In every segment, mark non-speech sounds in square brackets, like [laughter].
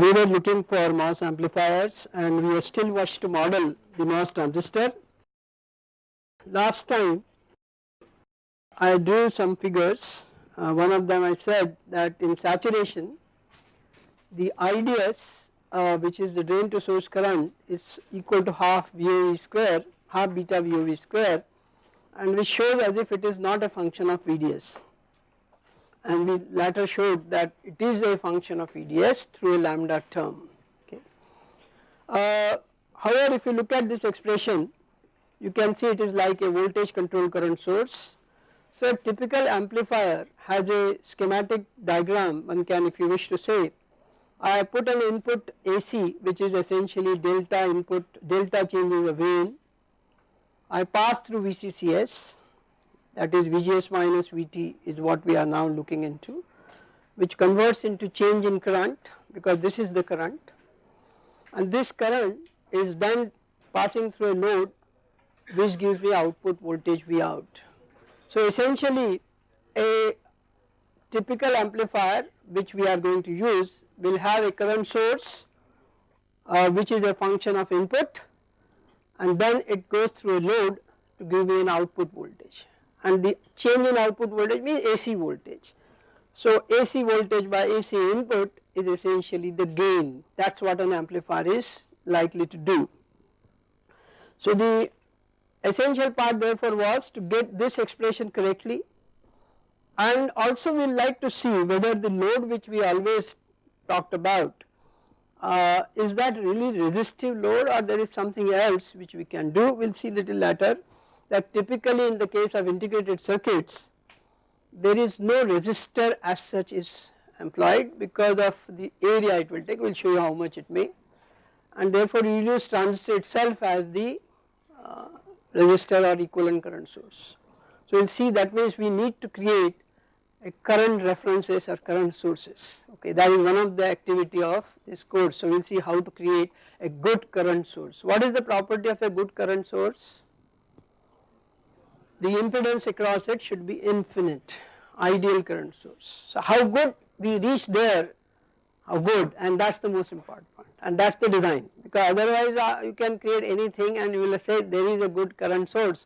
we were looking for MOS amplifiers and we are still watched to model the MOS transistor. Last time I drew some figures, uh, one of them I said that in saturation the IDS uh, which is the drain to source current is equal to half VOE square, half beta VOE square and which shows as if it is not a function of VDS and we later showed that it is a function of VDS through a lambda term. Okay. Uh, however, if you look at this expression you can see it is like a voltage controlled current source. So a typical amplifier has a schematic diagram one can if you wish to say I put an input AC which is essentially delta input delta changes of gain. I pass through VCCS that is VGS minus VT is what we are now looking into which converts into change in current because this is the current and this current is then passing through a load which gives me output voltage V out. So essentially a typical amplifier which we are going to use will have a current source uh, which is a function of input and then it goes through a load to give me an output voltage and the change in output voltage means AC voltage. So AC voltage by AC input is essentially the gain that is what an amplifier is likely to do. So the essential part therefore was to get this expression correctly and also we will like to see whether the load which we always talked about uh, is that really resistive load or there is something else which we can do we will see little later that typically in the case of integrated circuits there is no resistor as such is employed because of the area it will take we will show you how much it may and therefore you use transistor itself as the uh, resistor or equivalent current source. So we will see that means we need to create a current references or current sources okay that is one of the activity of this course. So we will see how to create a good current source. What is the property of a good current source? The impedance across it should be infinite ideal current source. So how good we reach there how good and that is the most important point and that is the design. Because otherwise uh, you can create anything and you will say there is a good current source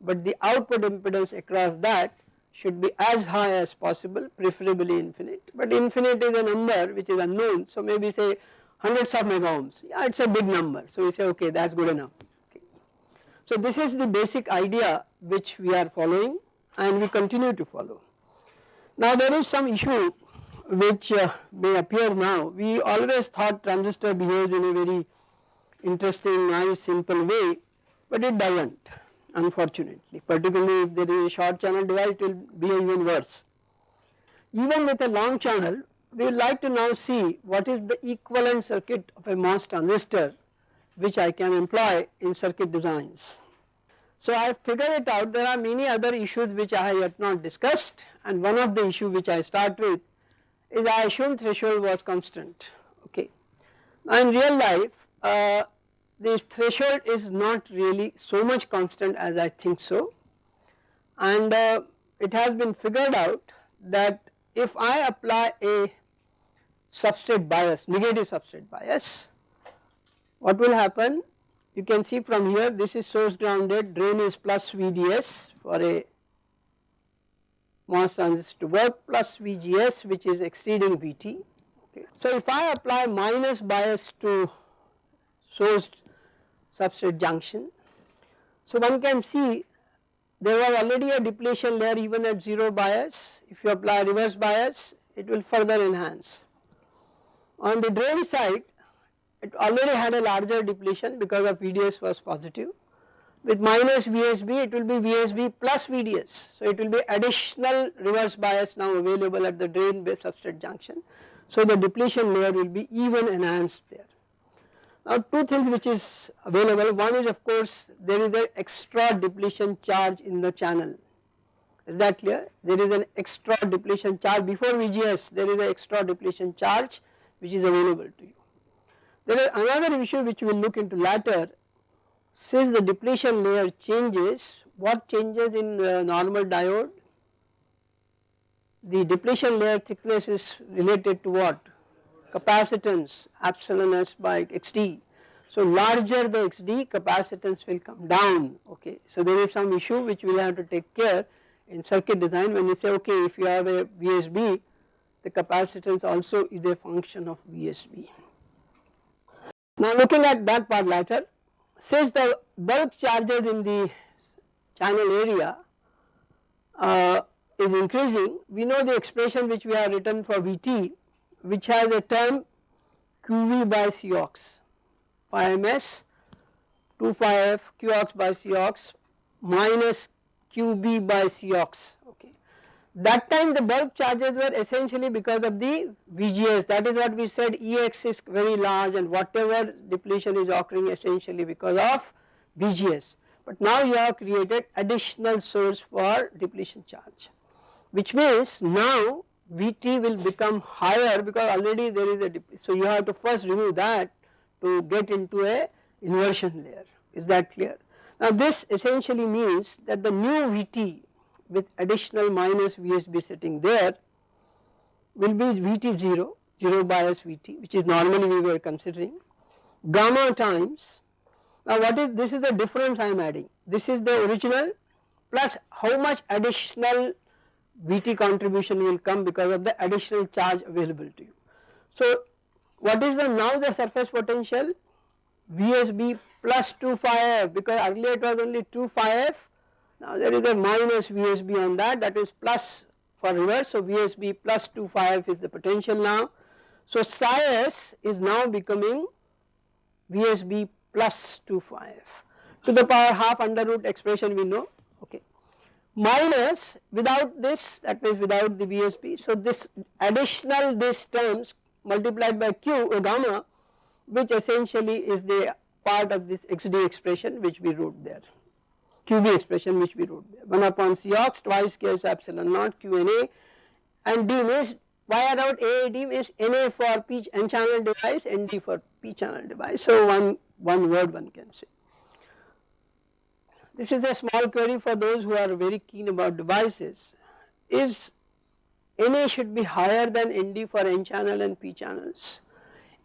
but the output impedance across that should be as high as possible preferably infinite. But infinite is a number which is unknown. So maybe say hundreds of mega ohms. Yeah it is a big number. So we say okay that is good enough. So this is the basic idea which we are following and we continue to follow. Now there is some issue which uh, may appear now we always thought transistor behaves in a very interesting nice simple way but it does not unfortunately particularly if there is a short channel device it will be even worse. Even with a long channel we would like to now see what is the equivalent circuit of a MOS transistor which I can employ in circuit designs. So I figured it out there are many other issues which I have yet not discussed and one of the issue which I start with is I assume threshold was constant okay. Now in real life uh, this threshold is not really so much constant as I think so and uh, it has been figured out that if I apply a substrate bias negative substrate bias what will happen you can see from here this is source grounded drain is plus VDS for a MOS transistor work plus VGS which is exceeding VT okay. So if I apply minus bias to source substrate junction. So one can see there was already a depletion layer even at 0 bias if you apply reverse bias it will further enhance. On the drain side it already had a larger depletion because of VDS was positive with minus VSB it will be VSB plus VDS. So it will be additional reverse bias now available at the drain base substrate junction. So the depletion layer will be even enhanced there. Now two things which is available one is of course there is an extra depletion charge in the channel is that clear there is an extra depletion charge before VGS there is an extra depletion charge which is available to you. There is another issue which we will look into later since the depletion layer changes what changes in the normal diode the depletion layer thickness is related to what capacitance epsilon s by xd. So larger the xd capacitance will come down okay. So there is some issue which we will have to take care in circuit design when you say okay if you have a VSB the capacitance also is a function of VSB. Now looking at that part later since the bulk charges in the channel area uh, is increasing we know the expression which we have written for Vt which has a term QV by Cox phi ms 2 phi f Qox by Cox minus QB by Cox. That time the bulk charges were essentially because of the VGS that is what we said Ex is very large and whatever depletion is occurring essentially because of VGS. But now you have created additional source for depletion charge which means now Vt will become higher because already there is a depletion so you have to first remove that to get into a inversion layer is that clear. Now this essentially means that the new Vt with additional minus VSB sitting there will be Vt 0, 0 bias Vt which is normally we were considering gamma times. Now what is this is the difference I am adding. This is the original plus how much additional Vt contribution will come because of the additional charge available to you. So what is the now the surface potential? VSB plus 2 phi f because earlier it was only 2 phi f now there is a minus VSB on that. That is plus for reverse. So VSB plus 2 phi f is the potential now. So psi s is now becoming VSB plus 2 phi f to the power half under root expression we know. Okay. Minus without this that means without the VSB. So this additional this terms multiplied by q or gamma which essentially is the part of this xd expression which we wrote there qb expression which we wrote there 1 upon Cox twice k is epsilon naught qna and A and d means why I A D means NA for p n channel device ND for p channel device so one one word one can say. This is a small query for those who are very keen about devices. Is NA should be higher than ND for N channel and P channels.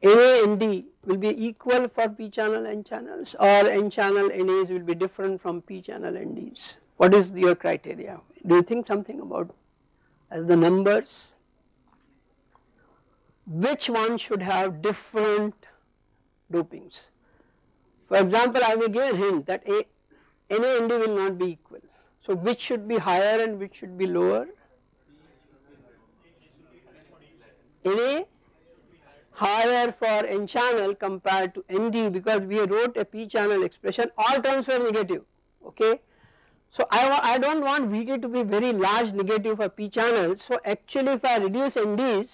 NA and ND will be equal for P channel N channels or N channel NAs will be different from P channel NDs. What is your criteria? Do you think something about as the numbers? Which one should have different dopings? For example, I will give a hint that a NA ND will not be equal. So which should be higher and which should be lower? NA higher for N channel compared to ND because we wrote a P channel expression all terms were negative okay. So I, I do not want Vt to be very large negative for p channel so actually if I reduce NDs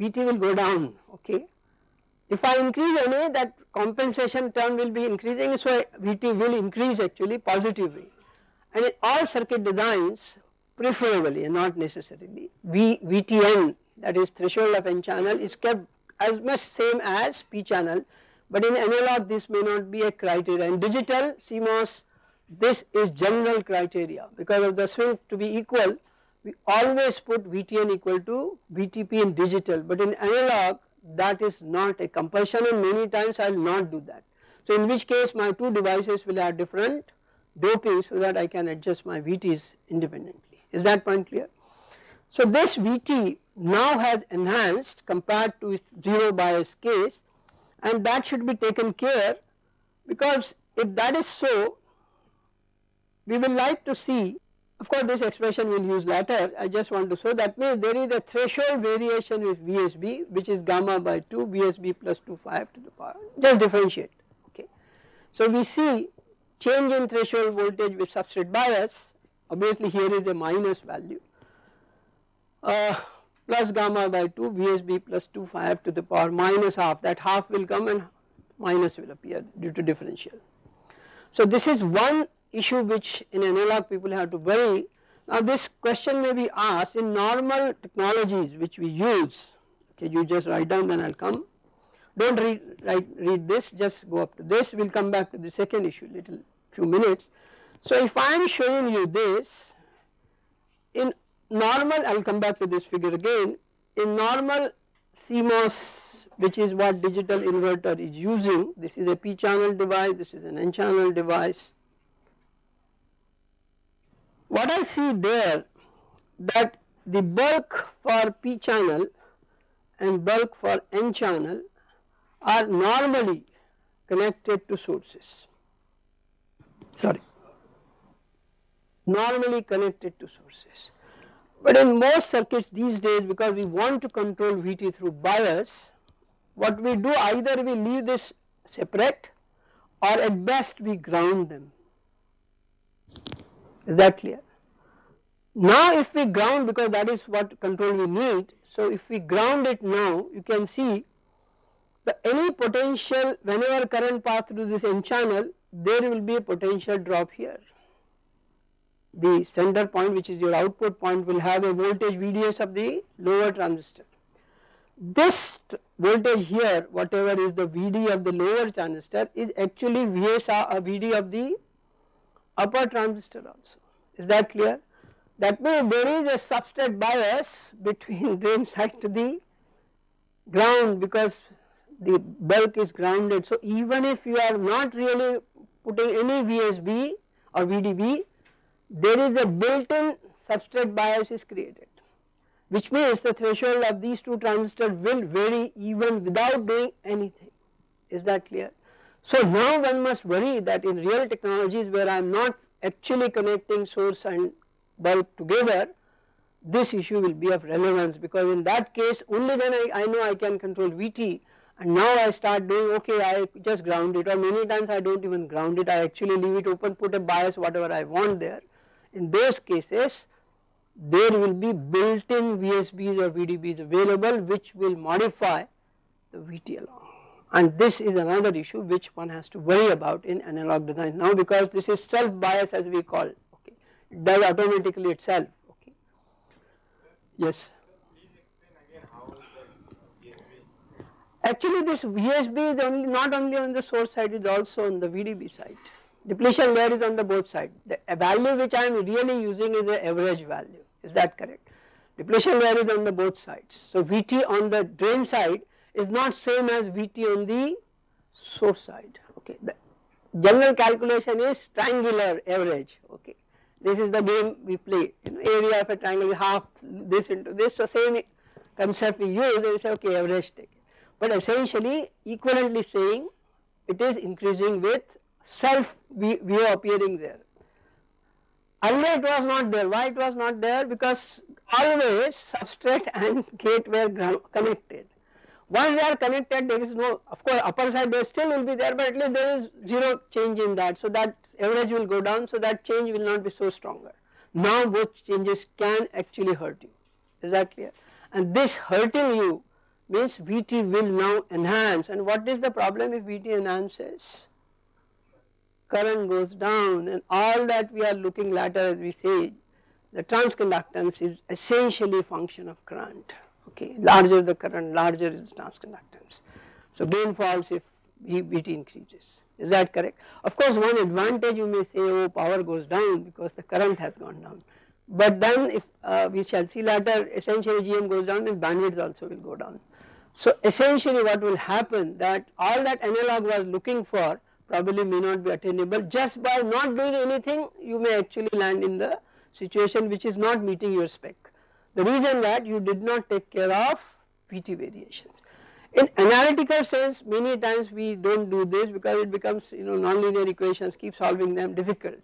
Vt will go down okay. If I increase NA that compensation term will be increasing so Vt will increase actually positively and in all circuit designs preferably and not necessarily v, VTN that is threshold of N channel is kept as much same as P channel but in analog this may not be a criteria in digital CMOS this is general criteria because of the swing to be equal we always put VTN equal to VTP in digital but in analog that is not a compulsion and many times I will not do that. So in which case my two devices will have different doping so that I can adjust my VTs independently. Is that point clear? So this VT now has enhanced compared to its 0 bias case and that should be taken care because if that is so we will like to see of course this expression we will use later I just want to show that means there is a threshold variation with VSB which is gamma by 2 VSB plus 2 phi to the power. Just differentiate okay. So we see change in threshold voltage with substrate bias. Obviously here is a minus value. Uh, plus gamma by 2 VSB plus 2 phi to the power minus half that half will come and minus will appear due to differential. So this is one issue which in analog people have to worry. Now this question may be asked in normal technologies which we use, okay you just write down then I will come. Do not read, write, read this just go up to this, we will come back to the second issue little few minutes. So if I am showing you this in normal I will come back to this figure again in normal CMOS which is what digital inverter is using. This is a P channel device, this is an N channel device. What I see there that the bulk for P channel and bulk for N channel are normally connected to sources, sorry, normally connected to sources. But in most circuits these days because we want to control Vt through bias, what we do either we leave this separate or at best we ground them. Is that clear? Now if we ground because that is what control we need, so if we ground it now you can see the any potential whenever current pass through this n channel there will be a potential drop here. The center point which is your output point will have a voltage VDS of the lower transistor. This voltage here whatever is the VD of the lower transistor is actually VS uh, VD of the upper transistor also is that clear that means there is a substrate bias between drain side to the ground because the bulk is grounded. So even if you are not really putting any VSB or VDB, there is a built-in substrate bias is created which means the threshold of these two transistors will vary even without doing anything. Is that clear? So now one must worry that in real technologies where I am not actually connecting source and bulk together this issue will be of relevance because in that case only then I, I know I can control Vt and now I start doing okay I just ground it or many times I do not even ground it I actually leave it open put a bias whatever I want there. In those cases there will be built in VSBs or VDBs available which will modify the VT along and this is another issue which one has to worry about in analog design now because this is self bias as we call it does automatically itself okay. Yes. Actually this VSB is only not only on the source side it is also on the VDB side. Depletion layer is on the both sides. The value which I am really using is the average value is that correct. Depletion layer is on the both sides. So VT on the drain side is not same as VT on the source side okay. The general calculation is triangular average okay this is the game we play, you know, area of a triangle is half this into this, so same concept we use and we say okay average take. But essentially equivalently saying it is increasing with self view appearing there. Earlier it was not there, why it was not there? Because always substrate and gate were connected. Once they are connected there is no, of course upper side there still will be there but at least there is zero change in that. So that average will go down so that change will not be so stronger. Now both changes can actually hurt you is that clear and this hurting you means Vt will now enhance and what is the problem if Vt enhances? Current goes down and all that we are looking later as we say the transconductance is essentially function of current okay larger the current larger is the transconductance. So gain falls if Vt increases is that correct? Of course one advantage you may say oh power goes down because the current has gone down but then if uh, we shall see later essentially GM goes down then bandwidth also will go down. So essentially what will happen that all that analog was looking for probably may not be attainable just by not doing anything you may actually land in the situation which is not meeting your spec. The reason that you did not take care of VT variations. In analytical sense many times we do not do this because it becomes you know nonlinear equations keep solving them difficult.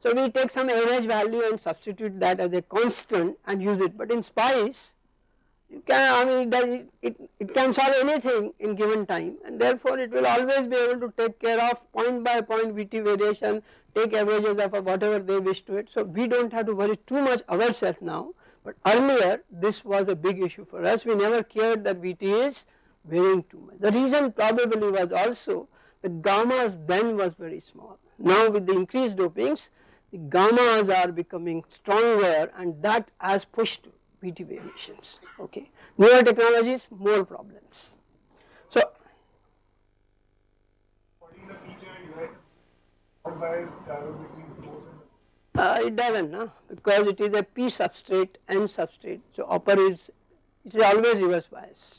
So we take some average value and substitute that as a constant and use it but in SPICE can I mean it, it, it can solve anything in given time and therefore it will always be able to take care of point by point VT variation take averages of whatever they wish to it. So we do not have to worry too much ourselves now but earlier this was a big issue for us we never cared that VT is varying too much. The reason probably was also that gammas then was very small. Now with the increased dopings the gammas are becoming stronger and that has pushed VT variations okay. Newer technologies more problems. So uh, it doesn't no? because it is a P substrate N substrate so upper is it is always reverse biased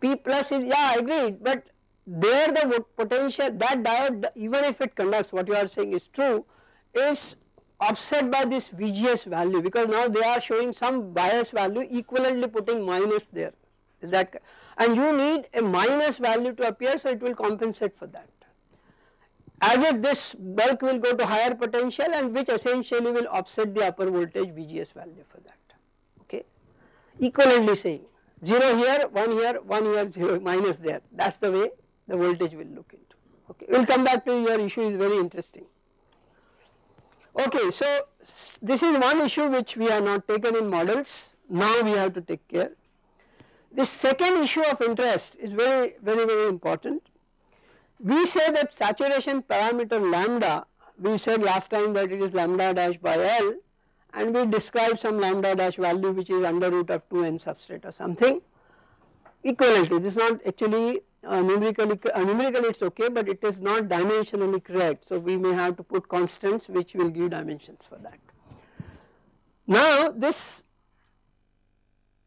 P plus is yeah agreed but there the potential that diode even if it conducts what you are saying is true is offset by this VGS value because now they are showing some bias value equivalently putting minus there. Is that and you need a minus value to appear so it will compensate for that. As if this bulk will go to higher potential and which essentially will offset the upper voltage VGS value for that. Okay? Equivalently saying 0 here 1 here 1 here 0 minus there. That is the way the voltage will look into. Okay? We will come back to your issue is very interesting okay so this is one issue which we are not taken in models. Now we have to take care. The second issue of interest is very very very important. We say that saturation parameter lambda, we said last time that it is lambda dash by L and we describe some lambda dash value which is under root of 2 n substrate or something. Equivalently this is not actually uh, numerically uh, numerically it is okay but it is not dimensionally correct so we may have to put constants which will give dimensions for that. Now this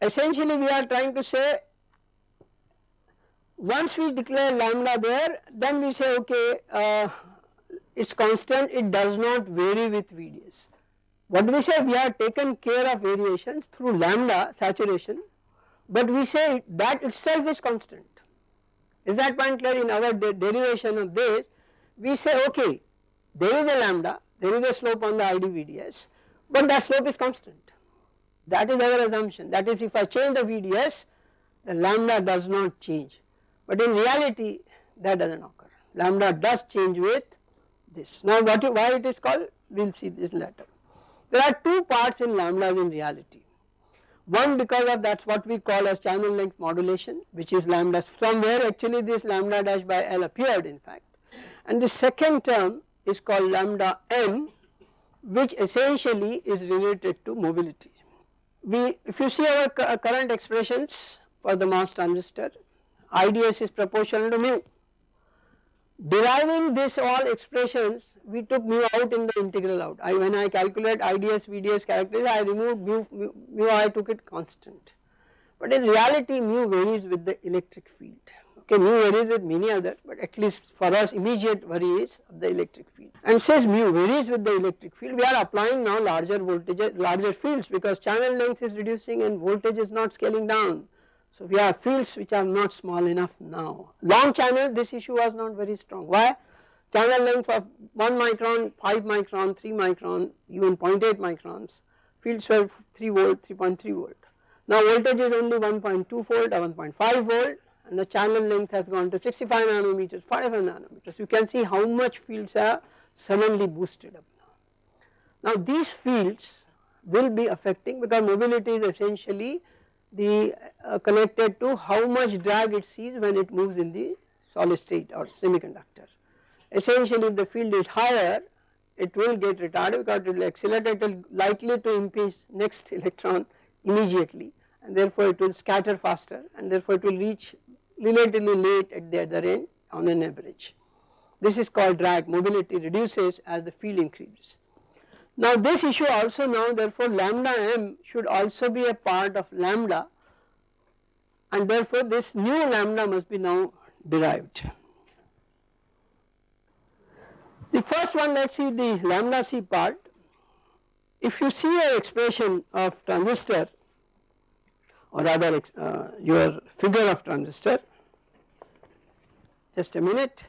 essentially we are trying to say once we declare lambda there then we say okay uh, it is constant it does not vary with VDS. What we say we have taken care of variations through lambda saturation but we say that itself is constant. Is that point clear in our de derivation of this? We say okay there is a lambda there is a slope on the ID VDS but that slope is constant. That is our assumption. That is if I change the VDS the lambda does not change. But in reality that does not occur. Lambda does change with this. Now what you, why it is called? We will see this later. There are two parts in lambdas in reality one because of that is what we call as channel length modulation which is lambda from where actually this lambda dash by L appeared in fact and the second term is called lambda m which essentially is related to mobility. We if you see our current expressions for the MOS transistor IDS is proportional to mu. Deriving this all expressions we took mu out in the integral out. I when I calculate IDS VDS characteristics I removed mu, mu, mu I took it constant. But in reality mu varies with the electric field. Okay, mu varies with many others but at least for us immediate varies of the electric field. And says mu varies with the electric field we are applying now larger voltages larger fields because channel length is reducing and voltage is not scaling down. So we have fields which are not small enough now. Long channel this issue was not very strong. Why? Channel length of 1 micron, 5 micron, 3 micron, even 0.8 microns, fields were 3 volt, 3.3 volt. Now voltage is only 1.2 volt or 1.5 volt and the channel length has gone to 65 nanometers, 5 nanometers. You can see how much fields are suddenly boosted up now. Now these fields will be affecting because mobility is essentially the uh, connected to how much drag it sees when it moves in the solid state or semiconductor. Essentially if the field is higher it will get retarded because it will accelerate it will likely to impinge next [laughs] electron immediately and therefore it will scatter faster and therefore it will reach relatively late at the other end on an average. This is called drag mobility reduces as the field increases. Now this issue also now therefore lambda m should also be a part of lambda and therefore this new lambda must be now derived. The first one let us see the lambda c part. If you see an expression of transistor or rather uh, your figure of transistor just a minute.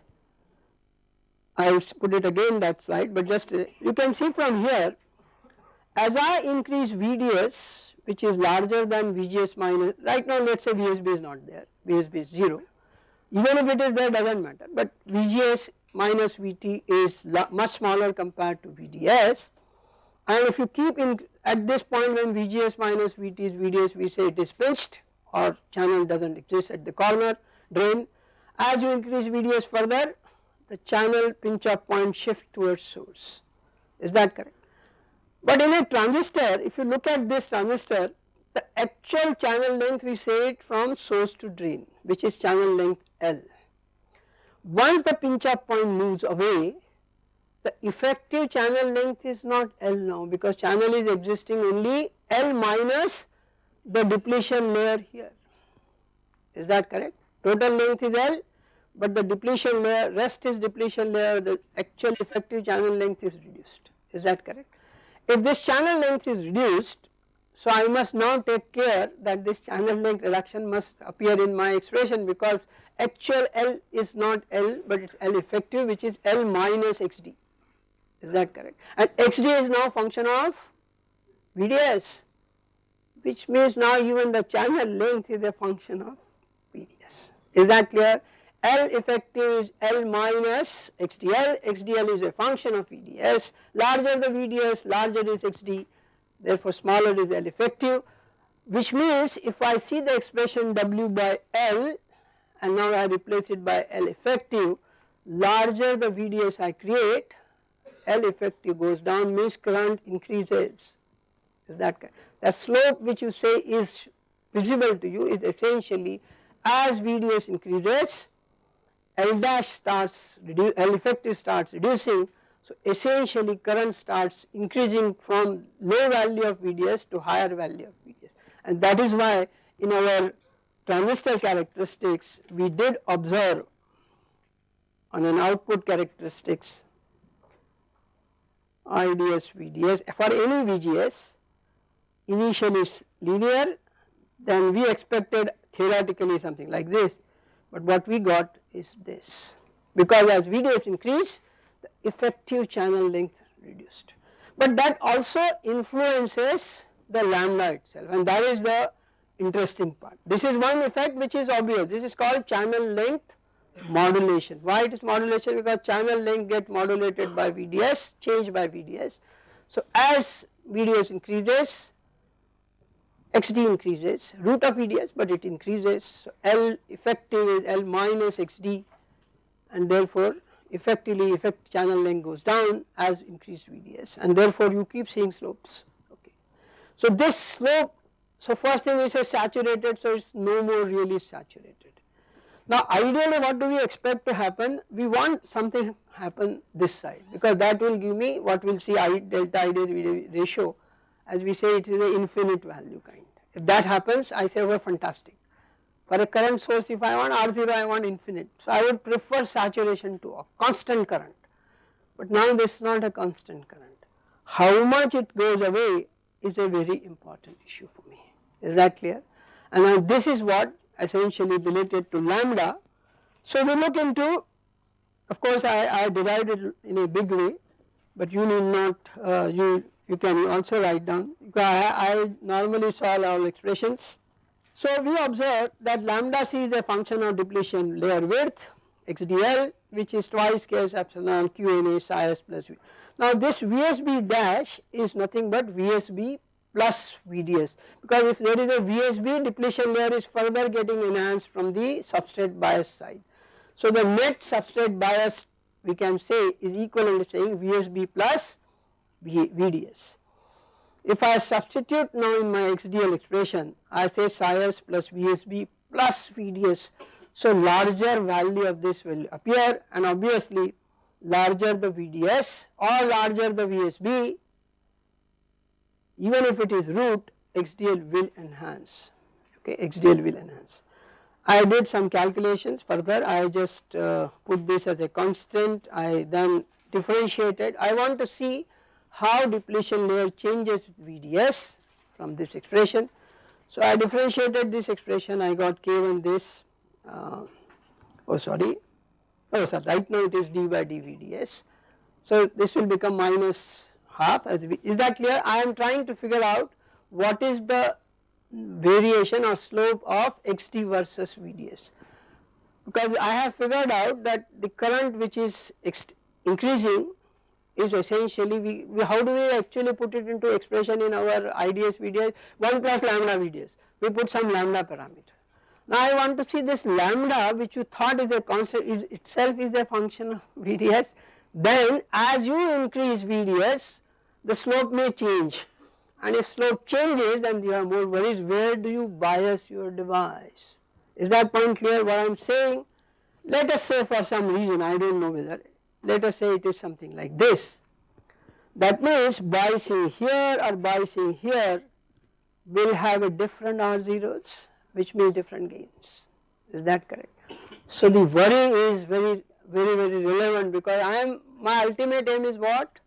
I will put it again that slide but just uh, you can see from here as I increase VDS which is larger than VGS minus right now let us say VSB is not there VSB is 0 even if it is there does not matter. But VGS minus VT is much smaller compared to VDS and if you keep in at this point when VGS minus VT is VDS we say it is pinched or channel does not exist at the corner drain as you increase VDS further the channel pinch off point shift towards source is that correct. But in a transistor if you look at this transistor the actual channel length we say it from source to drain which is channel length L. Once the pinch off point moves away the effective channel length is not L now because channel is existing only L minus the depletion layer here. Is that correct? Total length is L but the depletion layer rest is depletion layer the actual effective channel length is reduced. Is that correct. If this channel length is reduced so I must now take care that this channel length reduction must appear in my expression because actual L is not L but it is L effective which is L minus XD is that correct? And XD is now function of VDS which means now even the channel length is a function of VDS is that clear? L effective is L minus XDL, XDL is a function of VDS, larger the VDS larger is XD therefore smaller is L effective which means if I see the expression W by L and now I replace it by L effective. Larger the VDS I create L effective goes down means current increases. Is that the slope which you say is visible to you is essentially as VDS increases L dash starts L effective starts reducing. So essentially current starts increasing from low value of VDS to higher value of VDS and that is why in our transistor characteristics we did observe on an output characteristics IDS VDS for any VGS initially linear then we expected theoretically something like this. But what we got is this. Because as VDS increase the effective channel length reduced. But that also influences the lambda itself. And that is the interesting part. This is one effect which is obvious this is called channel length modulation. Why it is modulation because channel length get modulated by VDS changed by VDS. So as VDS increases XD increases root of VDS but it increases so L effective is L minus XD and therefore effectively effect channel length goes down as increased VDS and therefore you keep seeing slopes okay. So this slope so first thing we say saturated so it is no more really saturated. Now ideally what do we expect to happen we want something happen this side because that will give me what we will see I delta IDS ratio as we say it is an infinite value kind. If that happens I say oh fantastic. For a current source if I want R0 I want infinite. So I would prefer saturation to a constant current but now this is not a constant current. How much it goes away is a very important issue is that clear and now this is what essentially related to lambda. So we look into of course I, I derived it in a big way but you need not uh, you you can also write down I, I normally solve all expressions. So we observe that lambda c is a function of depletion layer width xdl which is twice s epsilon qna psi s plus v. Now this VSB dash is nothing but VSB plus VDS because if there is a VSB depletion layer is further getting enhanced from the substrate bias side. So the net substrate bias we can say is equivalent to saying VSB plus VDS. If I substitute now in my XDL expression I say psi s plus VSB plus VDS so larger value of this will appear and obviously larger the VDS or larger the VSB even if it is root XDL will enhance. Okay XDL will enhance. I did some calculations further. I just uh, put this as a constant. I then differentiated. I want to see how depletion layer changes with VDS from this expression. So I differentiated this expression. I got K1 this uh, oh sorry. Oh sorry. Right now it is d by dVds. So this will become minus half as we, is that clear? I am trying to figure out what is the variation or slope of xt versus VDS because I have figured out that the current which is increasing is essentially we, we, how do we actually put it into expression in our IDS VDS 1 plus lambda VDS we put some lambda parameter. Now I want to see this lambda which you thought is a constant is itself is a function of VDS then as you increase VDS the slope may change. And if slope changes then you have more worries. Where do you bias your device? Is that point clear what I am saying? Let us say for some reason I do not know whether let us say it is something like this. That means biasing here or biasing here will have a different R zeros which means different gains. Is that correct. So the worry is very very very relevant because I am my ultimate aim is what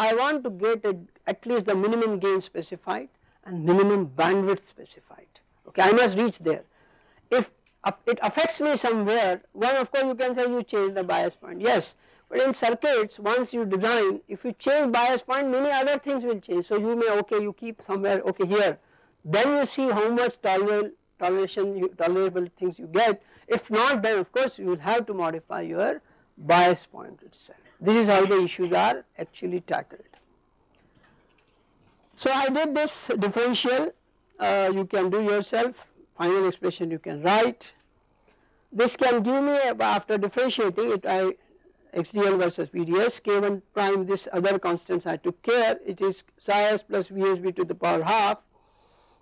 I want to get a, at least the minimum gain specified and minimum bandwidth specified. Okay I must reach there. If it affects me somewhere one of course you can say you change the bias point. Yes but in circuits once you design if you change bias point many other things will change. So you may okay you keep somewhere okay here. Then you see how much tolerable toleration you, tolerable things you get. If not then of course you will have to modify your bias point itself. This is how the issues are actually tackled. So I did this differential uh, you can do yourself final expression you can write. This can give me after differentiating it I XDL versus VDS K1 prime this other constants I took care it is psi s plus VSB to the power half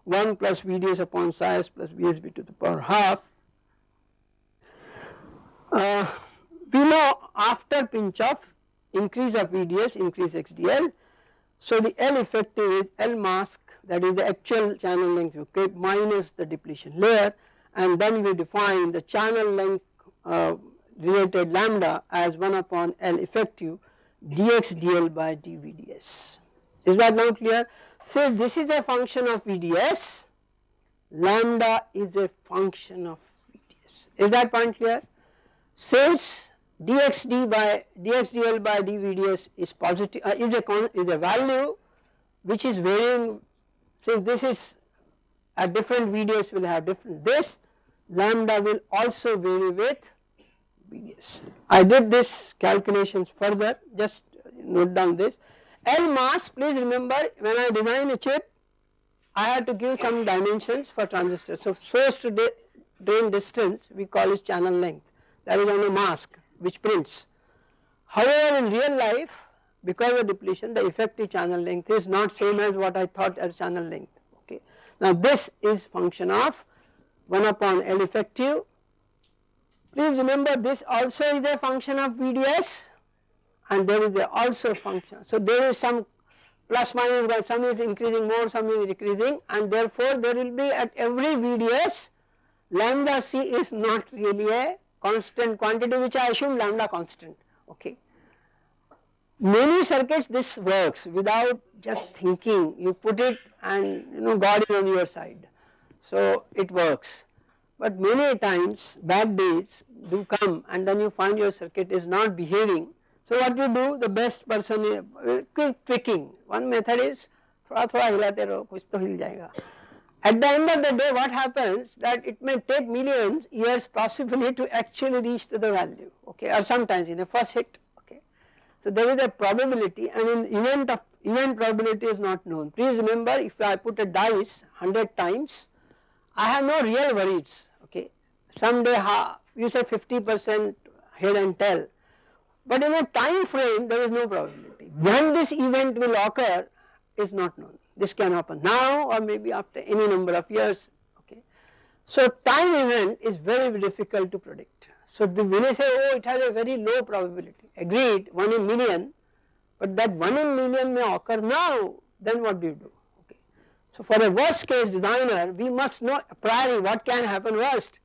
1 plus VDS upon psi s plus VSB to the power half. Uh, we know after pinch off increase of VDS increase XDL. So the L effective is L mask that is the actual channel length you keep minus the depletion layer and then we define the channel length uh, related lambda as 1 upon L effective dx dl by dVds. Is that now clear? Since this is a function of VDS, lambda is a function of VDS. Is that point clear? Since dxd by dxdl by dVds is positive uh, is a is a value which is varying since this is a different VDS will have different this lambda will also vary with VDS. I did this calculations further just note down this L mask please remember when I design a chip I have to give some dimensions for transistor. So source to drain distance we call it channel length that is on a mask which prints. However in real life because of depletion the effective channel length is not same as what I thought as channel length okay. Now this is function of 1 upon L effective. Please remember this also is a function of VDS and there is also function. So there is some plus minus by some is increasing more some is decreasing and therefore there will be at every VDS lambda c is not really a constant quantity which I assume lambda constant okay. Many circuits this works without just thinking you put it and you know God is on your side so it works but many times bad days do come and then you find your circuit is not behaving so what you do the best person is uh, quick tweaking one method is थोड़ा थोड़ा हिलाते रहो कुछ तो हिल जाएगा At the end of the day what happens that it may take millions years possibly to actually reach to the value okay or sometimes in the first hit okay. So there is a probability and in event of event probability is not known. Please remember if I put a dice 100 times I have no real worries okay. Someday you say 50 percent head and tail but in a time frame there is no probability. When this event will occur is not known. This can happen now or maybe after any number of years okay. So time event is very difficult to predict. So the, when I say oh it has a very low probability agreed 1 in million but that 1 in million may occur now then what do you do okay. So for a worst case designer we must know priori what can happen worst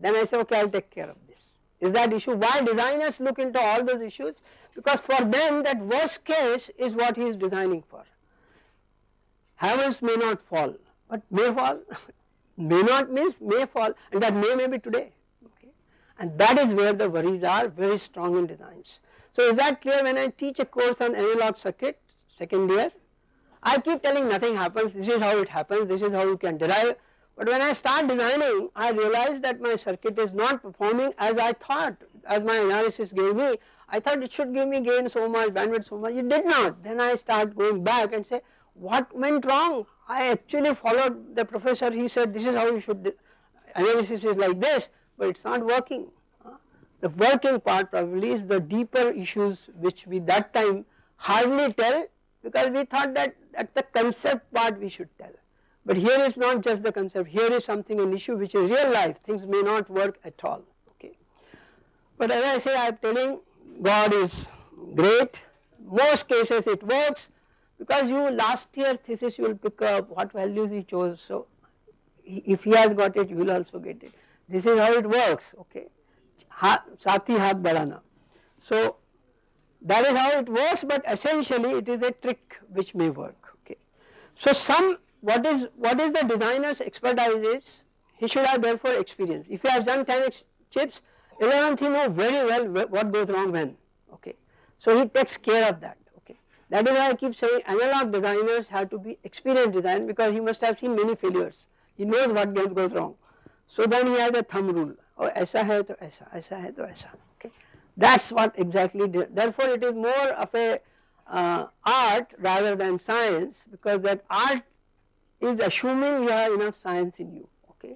then I say okay I will take care of this. is that issue. Why designers look into all those issues? Because for them that worst case is what he is designing for. Heavens may not fall, but may fall, [laughs] may not means may fall and that may may be today okay. And that is where the worries are very strong in designs. So is that clear when I teach a course on analog circuit second year, I keep telling nothing happens, this is how it happens, this is how you can derive but when I start designing, I realize that my circuit is not performing as I thought, as my analysis gave me. I thought it should give me gain so much, bandwidth so much, it did not. Then I start going back and say, what went wrong? I actually followed the professor, he said this is how you should, analysis is like this, but it is not working. The working part probably is the deeper issues which we that time hardly tell because we thought that at the concept part we should tell. But here is not just the concept, here is something an issue which is real life, things may not work at all, okay. But as I say I am telling God is great, most cases it works because you last year thesis you will pick up what values he chose so if he has got it you will also get it. This is how it works okay. Sati hath badana. So that is how it works but essentially it is a trick which may work okay. So some what is what is the designer's expertise is he should have therefore experience. If he has done 10 chips 11th he know very well what goes wrong when okay. So he takes care of that. That is why I keep saying analog designers have to be experienced design because he must have seen many failures. He knows what goes wrong. So then he has a thumb rule. Oh, aisa hai to aisa, aisa hai to aisa. Okay. That's what exactly. Therefore, it is more of a uh, art rather than science because that art is assuming you have enough science in you. Okay.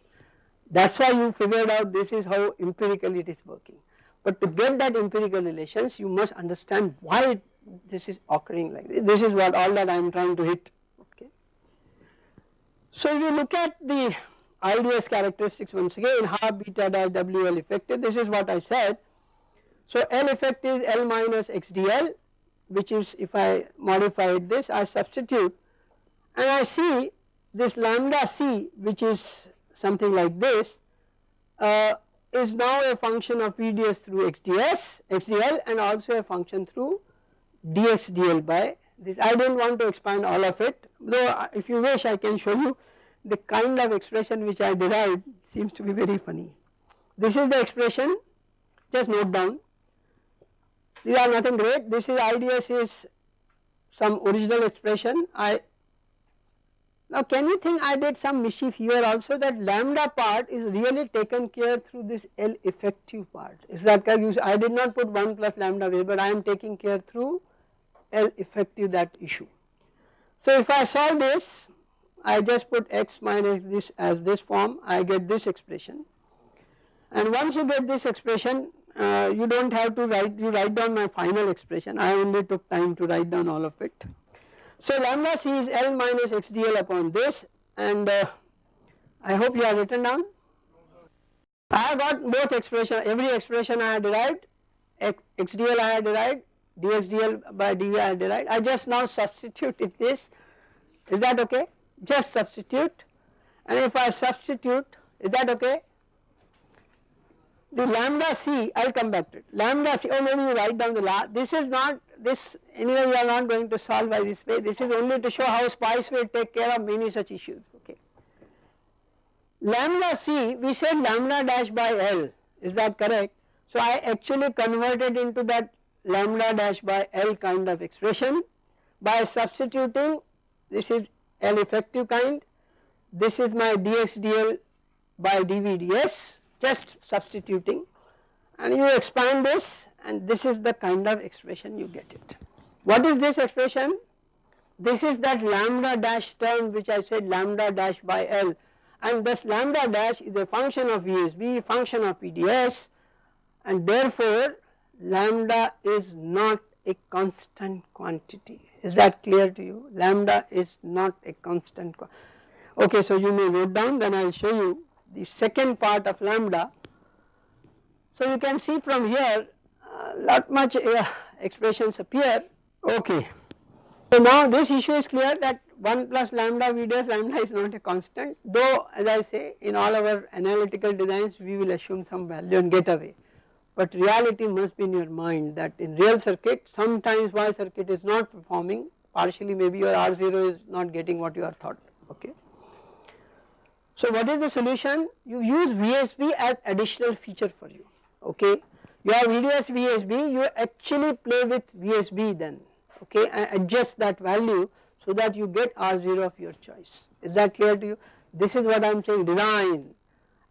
That's why you figured out this is how empirically it is working. But to get that empirical relations, you must understand why it this is occurring like this. This is what all that I am trying to hit. Okay. So if you look at the IDS characteristics once again half beta dash WL effective this is what I said. So L effective is L minus XDL which is if I modified this I substitute and I see this lambda c which is something like this uh, is now a function of VDS through XDS, XDL and also a function through DXDL by this. I do not want to expand all of it though uh, if you wish I can show you the kind of expression which I derived seems to be very funny. This is the expression just note down these are nothing great this is IDS is some original expression I now can you think I did some mischief here also that lambda part is really taken care through this L effective part is that I did not put 1 plus lambda way but I am taking care through L effective that issue. So if I solve this I just put x minus this as this form I get this expression and once you get this expression uh, you do not have to write you write down my final expression I only took time to write down all of it. So lambda c is L minus xdl upon this and uh, I hope you have written down. I have got both expression every expression I have derived x, xdl I have derived dxdl by dv I have derived. I just now substituted this. Is that okay? Just substitute. And if I substitute is that okay? The lambda c I will come back to it. Lambda c oh maybe you write down the la this is not this anyway we are not going to solve by this way this is only to show how spice will take care of many such issues okay. Lambda c we said lambda dash by L is that correct so I actually converted into that lambda dash by L kind of expression by substituting this is L effective kind. This is my dxdl by dvds just substituting and you expand this and this is the kind of expression you get it. What is this expression? This is that lambda dash term which I said lambda dash by L and this lambda dash is a function of VSB, function of VDS and therefore lambda is not a constant quantity. Is that clear to you? Lambda is not a constant. Okay, so you may note down then I will show you the second part of lambda. So you can see from here uh, lot much uh, expressions appear. Okay. So now this issue is clear that 1 plus lambda V dash lambda is not a constant though as I say in all our analytical designs we will assume some value and get away but reality must be in your mind that in real circuit sometimes Y circuit is not performing partially maybe your R0 is not getting what you are thought okay. So what is the solution you use VSB as additional feature for you okay you have VDS VSB you actually play with VSB then okay? And adjust that value so that you get R0 of your choice. Is that clear to you? This is what I am saying. Design.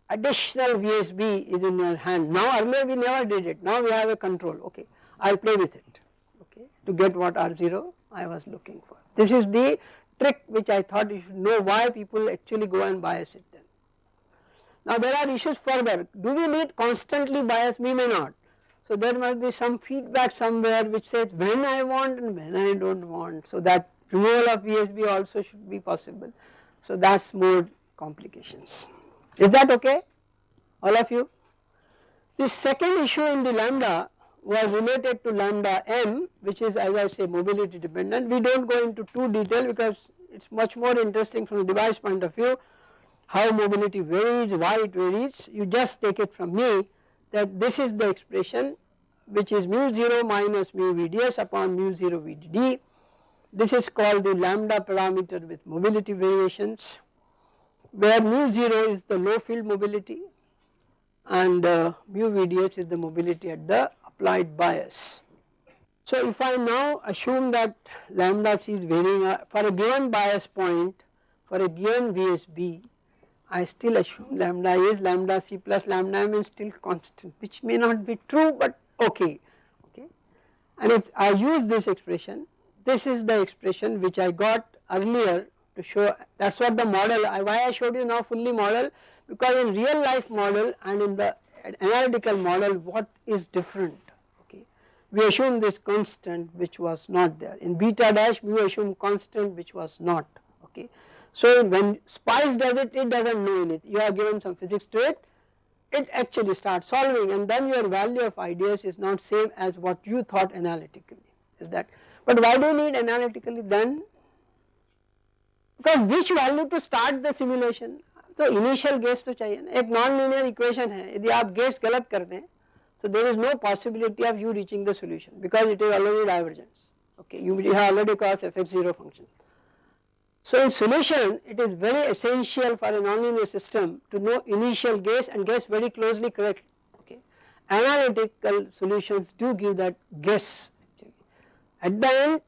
Additional VSB is in your hand. Now earlier we never did it, now we have a control, okay, I will play with it, okay, to get what R0 I was looking for. This is the trick which I thought you should know why people actually go and bias it then. Now there are issues further, do we need constantly bias, we may not. So there must be some feedback somewhere which says when I want and when I do not want. So that removal of VSB also should be possible. So that is more complications. Is that okay all of you? The second issue in the lambda was related to lambda m which is as I say mobility dependent. We do not go into too detail because it is much more interesting from the device point of view how mobility varies, why it varies. You just take it from me that this is the expression which is mu 0 minus mu VDS upon mu 0 VDD. This is called the lambda parameter with mobility variations where mu 0 is the low field mobility and uh, mu VDS is the mobility at the applied bias. So if I now assume that lambda c is varying uh, for a given bias point for a given VSB I still assume lambda is lambda c plus lambda m is still constant which may not be true but okay. Okay. And if I use this expression this is the expression which I got earlier to show that is what the model I, why I showed you now fully model because in real life model and in the analytical model what is different? Okay. We assume this constant which was not there. In beta dash we assume constant which was not. Okay. So when Spice does it, it does not know anything, you are given some physics to it, it actually starts solving and then your value of IDS is not same as what you thought analytically is that. But why do you need analytically then? Because which value to start the simulation? So initial guess to चाहिए ना non-linear equation equation है यदि आप guess so there is no possibility of you reaching the solution because it is already divergence okay you have already crossed fx0 function so in solution it is very essential for a nonlinear system to know initial guess and guess very closely correct okay. Analytical solutions do give that guess. At the end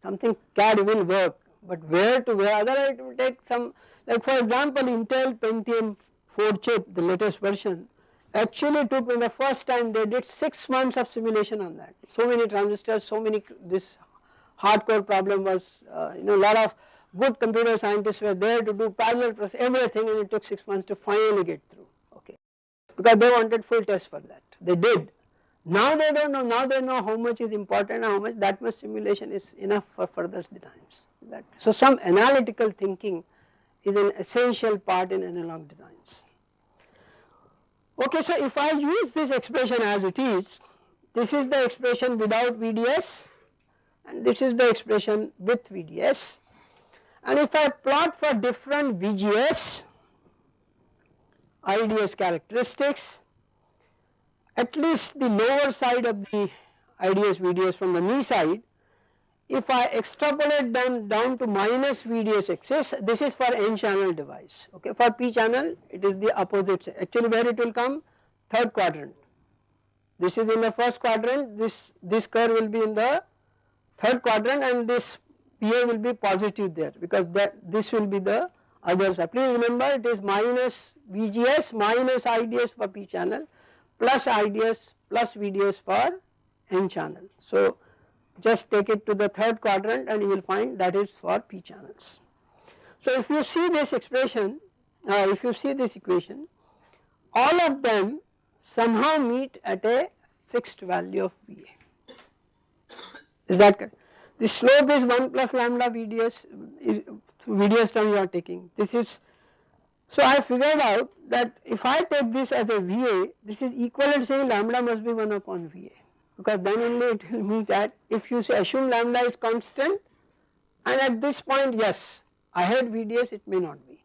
something CAD will work but where to where otherwise it will take some like for example Intel Pentium 4 chip the latest version actually took in the first time they did 6 months of simulation on that. So many transistors, so many this hardcore problem was uh, you know lot of good computer scientists were there to do parallel process everything and it took 6 months to finally get through okay because they wanted full test for that they did. Now they do not know now they know how much is important how much that much simulation is enough for further designs. That. So some analytical thinking is an essential part in analog designs. Okay, so if I use this expression as it is, this is the expression without VDS and this is the expression with VDS and if I plot for different VGS IDS characteristics at least the lower side of the IDS VDS from the knee side if I extrapolate them down to minus VDS axis, this is for n channel device, okay. For p channel, it is the opposite, actually where it will come? Third quadrant. This is in the first quadrant, this, this curve will be in the third quadrant and this VA will be positive there because that this will be the other side. Please remember it is minus VGS minus IDS for p channel plus IDS plus VDS for n channel. So, just take it to the third quadrant and you will find that is for p channels. So if you see this expression, uh, if you see this equation, all of them somehow meet at a fixed value of VA. Is that correct? The slope is 1 plus lambda VDS, VDS term you are taking. This is, so I figured out that if I take this as a VA, this is equivalent saying lambda must be 1 upon VA because then only it will mean that if you say assume lambda is constant and at this point yes I had VDS it may not be.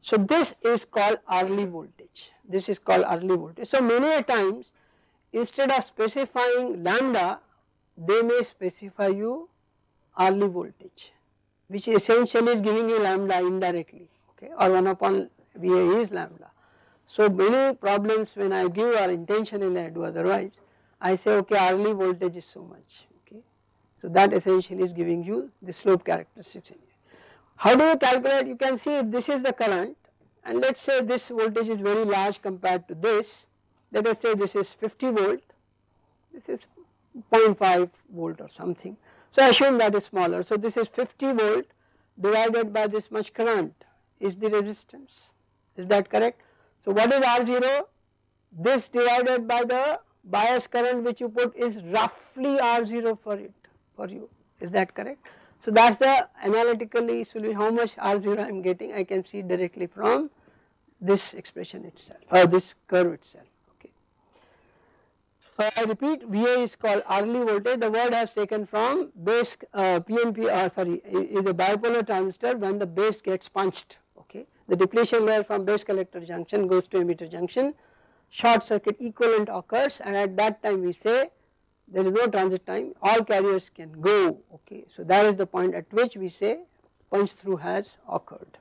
So this is called early voltage, this is called early voltage. So many a times instead of specifying lambda they may specify you early voltage which essentially is giving you lambda indirectly okay or 1 upon VA is lambda. So many problems when I give or intentionally I do otherwise I say okay early voltage is so much okay. So that essentially is giving you the slope characteristics. How do you calculate? You can see if this is the current and let us say this voltage is very large compared to this, let us say this is 50 volt, this is 0.5 volt or something. So assume that is smaller. So this is 50 volt divided by this much current is the resistance, is that correct? So what is R0? This divided by the bias current which you put is roughly R0 for it for you is that correct. So that is the analytically solution how much R0 I am getting I can see directly from this expression itself or this curve itself. Uh, I repeat VA is called early voltage the word has taken from base uh, PNP uh, sorry is a bipolar transistor when the base gets punched okay. The depletion layer from base collector junction goes to emitter junction short circuit equivalent occurs and at that time we say there is no transit time all carriers can go okay. So that is the point at which we say punch through has occurred.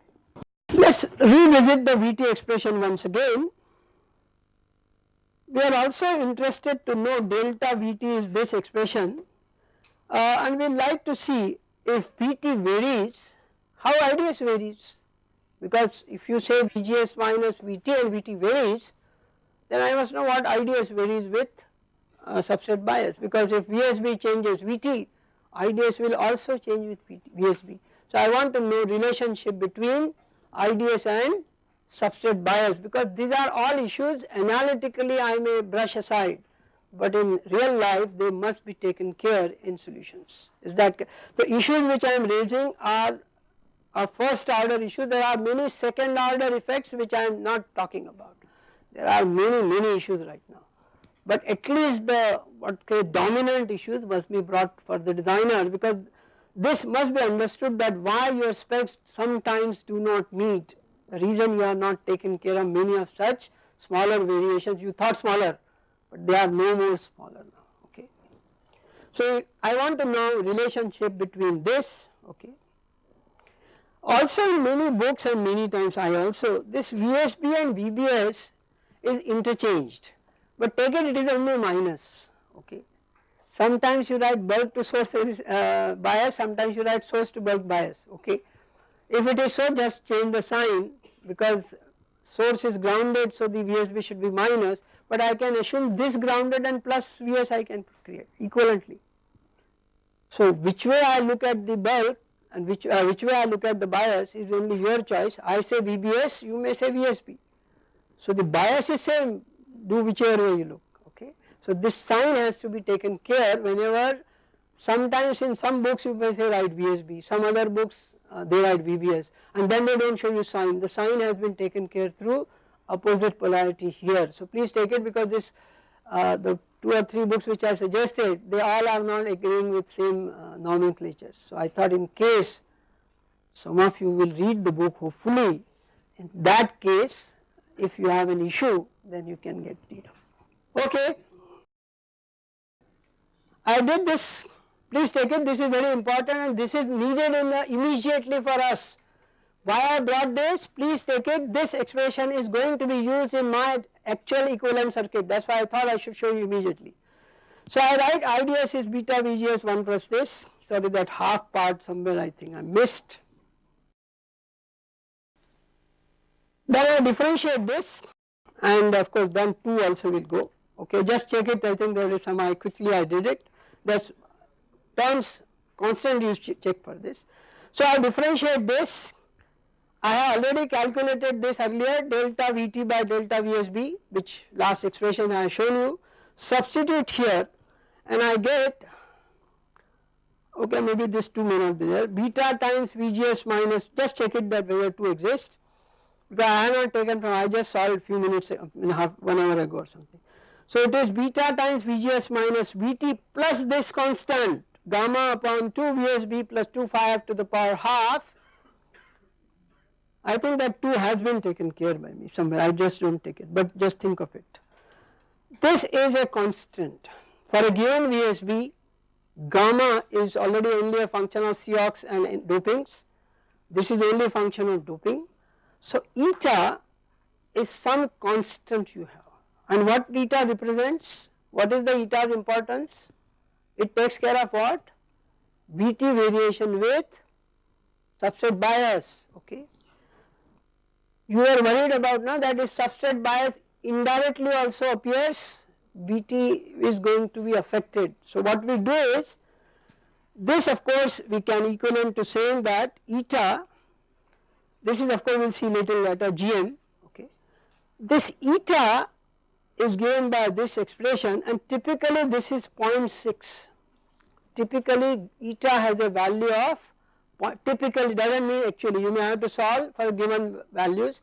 Let us revisit the Vt expression once again. We are also interested to know delta Vt is this expression uh, and we like to see if Vt varies how IDS varies because if you say VGS minus Vt and Vt varies then I must know what IDS varies with uh, substrate bias because if VSB changes Vt IDS will also change with VSB. So I want to know relationship between IDS and substrate bias because these are all issues. Analytically I may brush aside but in real life they must be taken care in solutions. Is that the issues which I am raising are a first order issue. There are many second order effects which I am not talking about. There are many many issues right now. But at least the what say dominant issues must be brought for the designer because this must be understood that why your specs sometimes do not meet the reason you are not taken care of many of such smaller variations you thought smaller but they are no more smaller now okay. So I want to know relationship between this okay. Also in many books and many times I also this VSB and VBS is interchanged but take it it is only minus okay. Sometimes you write bulk to source uh, bias sometimes you write source to bulk bias okay. If it is so just change the sign because source is grounded so the VSB should be minus but I can assume this grounded and plus Vs I can create equivalently. So which way I look at the bulk and which, uh, which way I look at the bias is only your choice I say VBS you may say VSB. So the bias is same do whichever way you look okay. So this sign has to be taken care whenever sometimes in some books you may say write VSB some other books uh, they write VBS and then they do not show you sign the sign has been taken care through opposite polarity here. So please take it because this uh, the two or three books which I suggested they all are not agreeing with same uh, nomenclatures. So I thought in case some of you will read the book hopefully in that case if you have an issue then you can get rid of. Okay. I did this please take it this is very important and this is needed in the immediately for us. Why I brought this please take it. This expression is going to be used in my actual equivalent circuit. That is why I thought I should show you immediately. So I write IDS is beta VGS 1 plus this. Sorry that half part somewhere I think I missed. Then I differentiate this. And of course then 2 also will go. Okay just check it. I think there is some I quickly I did it. That is terms constant use check for this. So I differentiate this I have already calculated this earlier delta Vt by delta Vsb which last expression I have shown you substitute here and I get okay maybe this 2 may not be there beta times Vgs minus just check it that whether 2 exists because I have not taken from I just saw it few minutes in half one hour ago or something. So it is beta times Vgs minus Vt plus this constant gamma upon 2 Vsb plus 2 phi f to the power half. I think that too has been taken care by me somewhere I just do not take it but just think of it. This is a constant for a given VSB gamma is already only a function of Cox and dopings this is only a function of doping so, eta is some constant you have and what eta represents? What is the eta's importance? It takes care of what? Vt variation with substrate bias okay. You are worried about now that if substrate bias indirectly also appears Vt is going to be affected. So what we do is this of course we can equivalent to saying that eta this is of course we will see later later GM okay. This eta is given by this expression and typically this is 0.6 typically eta has a value of typically does not mean actually you may have to solve for given values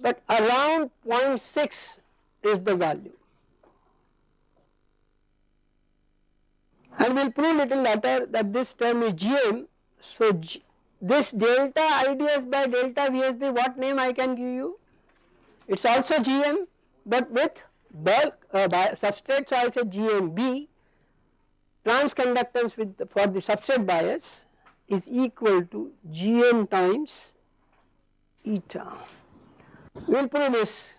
but around 0.6 is the value and we will prove little later that this term is GM. So, G, this delta IDS by delta VSB what name I can give you? It is also GM but with bulk uh, substrate so I say GMB transconductance with for the substrate bias is equal to GM times eta. We will prove this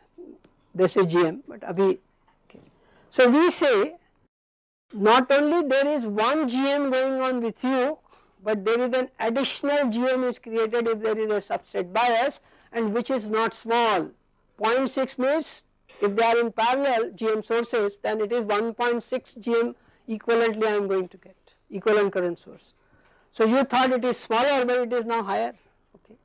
this is GM but abhi okay. So we say not only there is one GM going on with you but there is an additional GM is created if there is a subset bias and which is not small 0.6 means if they are in parallel GM sources then it is 1.6 GM equivalently I am going to get equivalent current source. So you thought it is smaller but it is now higher okay.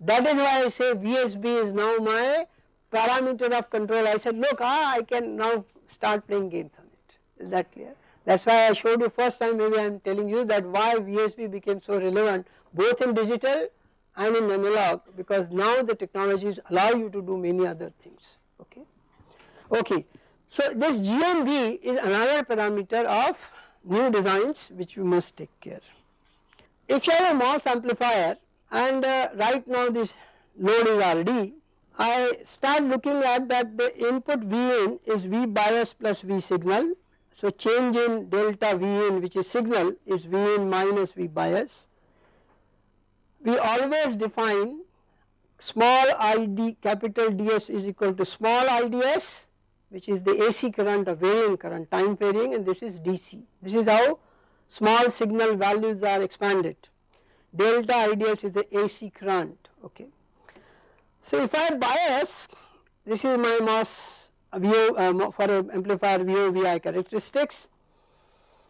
That is why I say VSB is now my parameter of control I said look ah I can now start playing games on it is that clear. That is why I showed you first time maybe I am telling you that why VSB became so relevant both in digital and in analog because now the technologies allow you to do many other things okay. Okay. So this GMB is another parameter of new designs which you must take care. If you have a MOS amplifier and uh, right now this load is RD, I start looking at that the input Vin is V bias plus V signal. So change in delta Vin which is signal is Vin minus V bias. We always define small id capital ds is equal to small ids which is the AC current or varying current time varying and this is DC. This is how small signal values are expanded. Delta IDS is the AC current okay. So if I bias this is my MOS VO uh, for amplifier VO VI characteristics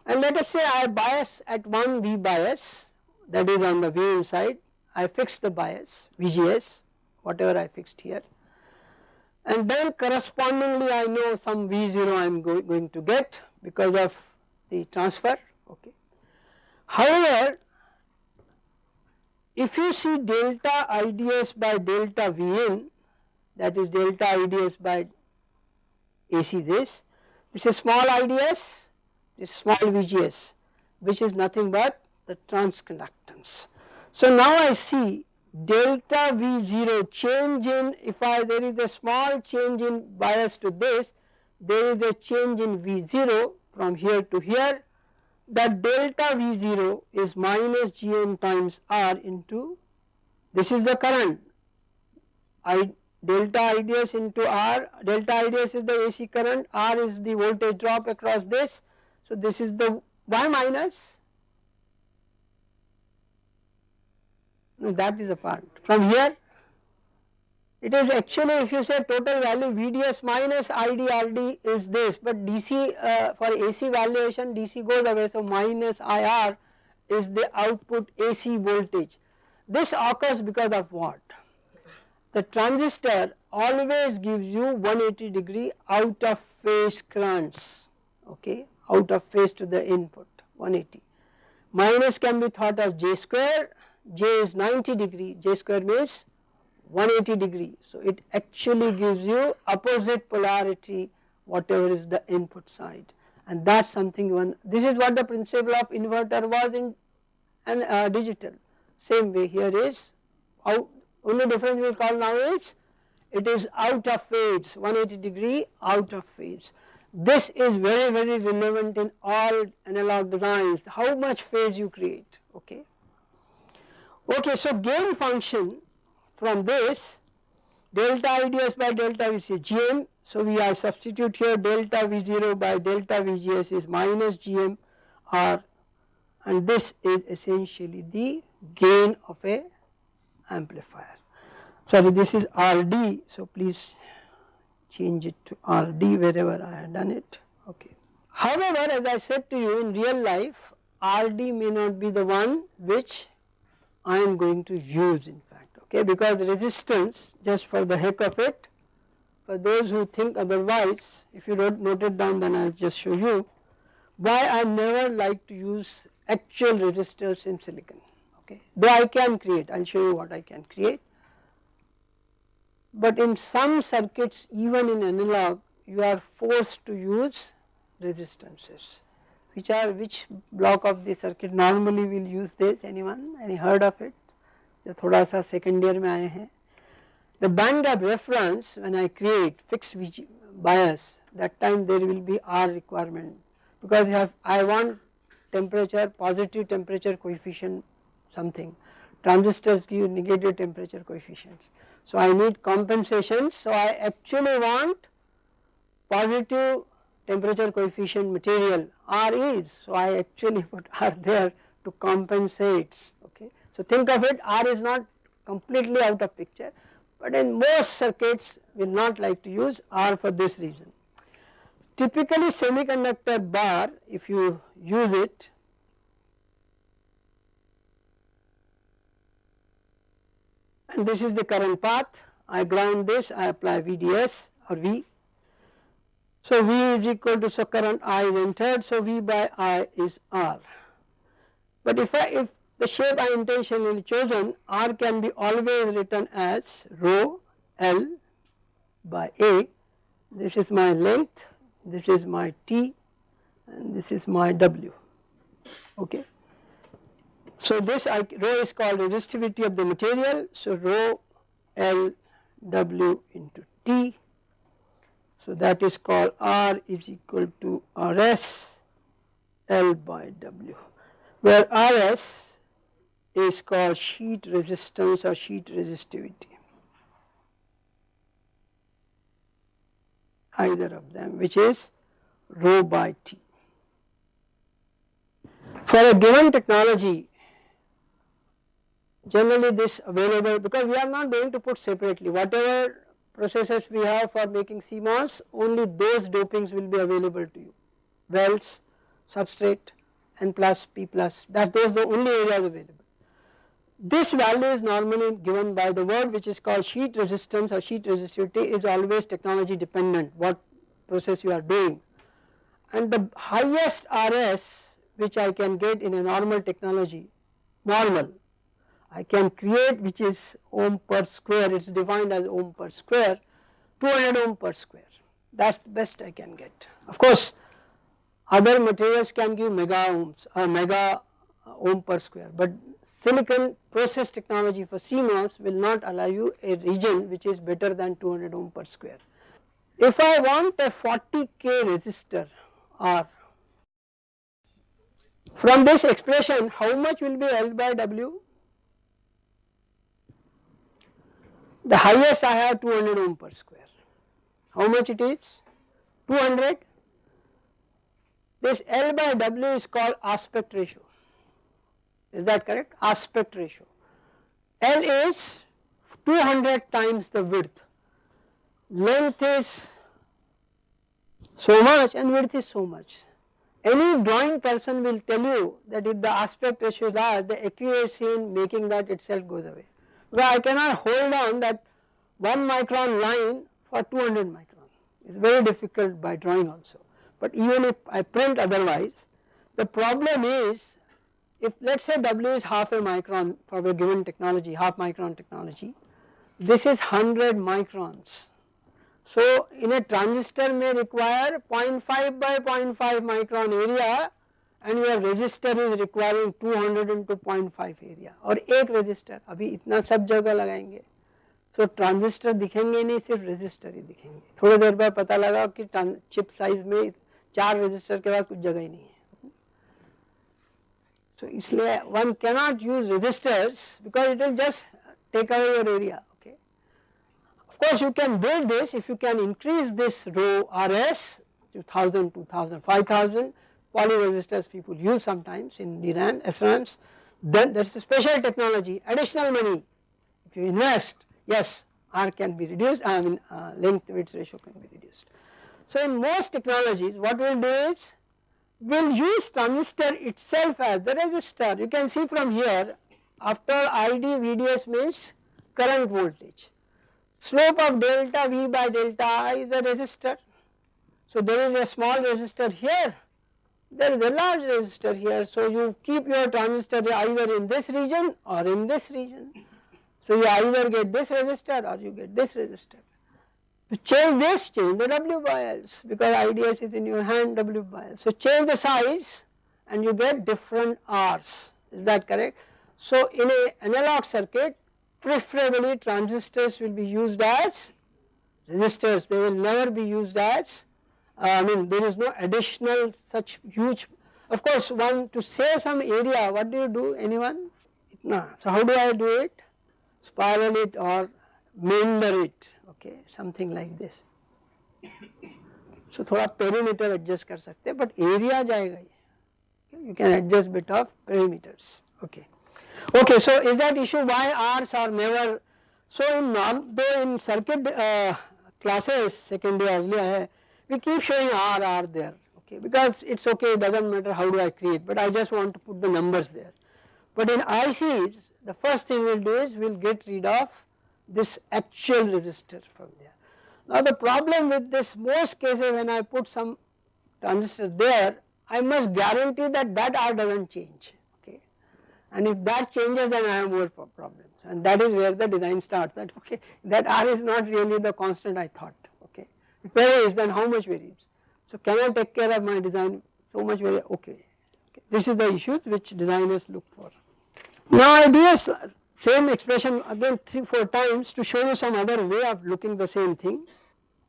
and let us say I bias at one V bias that is on the V side I fix the bias VGS whatever I fixed here and then correspondingly I know some V0 I am go going to get because of the transfer okay. However, if you see delta IDS by delta Vn that is delta IDS by AC this, this is small IDS, this small VGS which is nothing but the transconductance. So now I see delta V0 change in if I there is a small change in bias to this there is a change in V0 from here to here that delta V0 is minus Gm times R into this is the current. I delta IDS into R delta IDS is the AC current R is the voltage drop across this. So this is the Y minus. No, that is a part. From here, it is actually if you say total value VDS minus IDRD is this, but DC uh, for AC valuation DC goes away, so minus IR is the output AC voltage. This occurs because of what? The transistor always gives you 180 degree out of phase currents, okay, out of phase to the input 180. Minus can be thought as J square j is 90 degree, j square means 180 degree. So it actually gives you opposite polarity whatever is the input side and that is something one this is what the principle of inverter was in and uh, digital same way here is out only difference we call now is it is out of phase 180 degree out of phase. This is very very relevant in all analog designs how much phase you create okay. Okay, so gain function from this delta IDS by delta VC GM. So we are substitute here delta V0 by delta VGS is minus GM R and this is essentially the gain of a amplifier. Sorry this is RD so please change it to RD wherever I have done it okay. However as I said to you in real life RD may not be the one which I am going to use in fact okay because resistance just for the heck of it for those who think otherwise if you don't note it down then I will just show you why I never like to use actual resistors in silicon okay? Though I can create I will show you what I can create. But in some circuits even in analog you are forced to use resistances which are which block of the circuit normally will use this? Anyone? Any heard of it जो थोड़ा सा second year में आए हैं। The band of reference when I create fix bias that time there will be are requirement because I want temperature positive temperature coefficient something transistors की negative temperature coefficient so I need compensation so I actually want positive temperature coefficient material or is so I actually what are there to compensates So think of it R is not completely out of picture but in most circuits will not like to use R for this reason. Typically semiconductor bar if you use it and this is the current path I ground this I apply VDS or V. So V is equal to so current I is entered so V by I is R. But if I if the shape I intentionally chosen. R can be always written as rho L by A. This is my length. This is my T. And this is my W. Okay. So this I, rho is called resistivity of the material. So rho L W into T. So that is called R is equal to RS L by W. Where RS is called sheet resistance or sheet resistivity either of them which is rho by T. For a given technology generally this available because we are not going to put separately whatever processes we have for making CMOS only those dopings will be available to you wells, substrate, N plus, P plus that those the only areas available. This value is normally given by the word which is called sheet resistance or sheet resistivity is always technology dependent what process you are doing and the highest RS which I can get in a normal technology normal I can create which is ohm per square it is defined as ohm per square 200 ohm per square that is the best I can get. Of course other materials can give mega ohms or mega ohm per square but silicon process technology for CMOS will not allow you a region which is better than 200 ohm per square. If I want a 40k resistor R from this expression how much will be L by W? The highest I have 200 ohm per square. How much it is? 200. This L by W is called aspect ratio is that correct aspect ratio. L is 200 times the width, length is so much and width is so much. Any drawing person will tell you that if the aspect ratio is large the accuracy in making that itself goes away. Because I cannot hold on that 1 micron line for 200 micron, it is very difficult by drawing also. But even if I print otherwise, the problem is if let us say W is half a micron for a given technology, half micron technology, this is 100 microns. So in a transistor may require 0.5 by 0.5 micron area and your resistor is requiring 200 into 0.5 area और एक resistor अभी इतना सब जगह लगाएँगे so transistor दिखेंगे नहीं सिर्फ़ resistor ही दिखेंगे थोड़ी देर बाद पता लगा कि chip size में चार resistor के बाद कुछ जगह ही नहीं है So one cannot use resistors because it will just take away your area okay. Of course you can build this if you can increase this rho RS to 1000, 2000, 5000 poly resistors people use sometimes in DRAM, SRAMs then there is a special technology additional money if you invest yes R can be reduced I mean uh, length width ratio can be reduced. So in most technologies what we will do is will use transistor itself as the resistor. You can see from here after ID VDS means current voltage. Slope of delta V by delta I is a resistor. So there is a small resistor here, there is a large resistor here. So you keep your transistor either in this region or in this region. So you either get this resistor or you get this resistor. To change this change the W bias because IDS is in your hand W bias. So change the size and you get different R's. Is that correct. So in a analog circuit preferably transistors will be used as resistors. They will never be used as uh, I mean there is no additional such huge of course one to save some area what do you do anyone? No so how do I do it? Spiral it or meander it something like this so थोड़ा perimeter adjust कर सकते हैं but area जाएगा ये। You can adjust bit of perimeters okay okay so is that issue by R's are never so in norm though in circuit classes second year है we keep showing R R there okay because it's okay doesn't matter how do I create but I just want to put the numbers there but in I sees the first thing will do is will get rid of this actual resistor from there. Now the problem with this most cases when I put some transistor there I must guarantee that that R doesn't change okay and if that changes then I have more problems and that is where the design starts that okay that R is not really the constant I thought okay it varies then how much varies. So can I take care of my design so much very okay. okay this is the issues which designers look for. Now I do a same expression again 3 4 times to show you some other way of looking the same thing.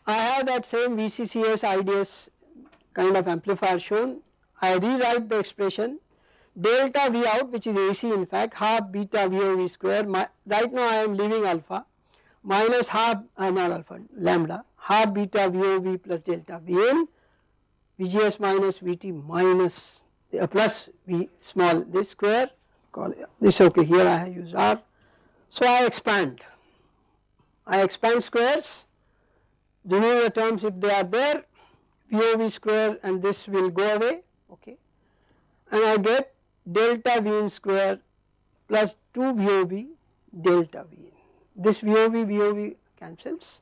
I have that same VCCS IDS kind of amplifier shown. I rewrite the expression delta V out which is AC in fact half beta VOV square my, right now I am leaving alpha minus half uh, not alpha lambda half beta VOV plus delta V in VGS minus VT minus uh, plus V small this square call it, this okay here I use R. So I expand, I expand squares, remove the terms if they are there, VOV square and this will go away okay and I get delta V in square plus 2 VOV delta V. This VOV VOV cancels.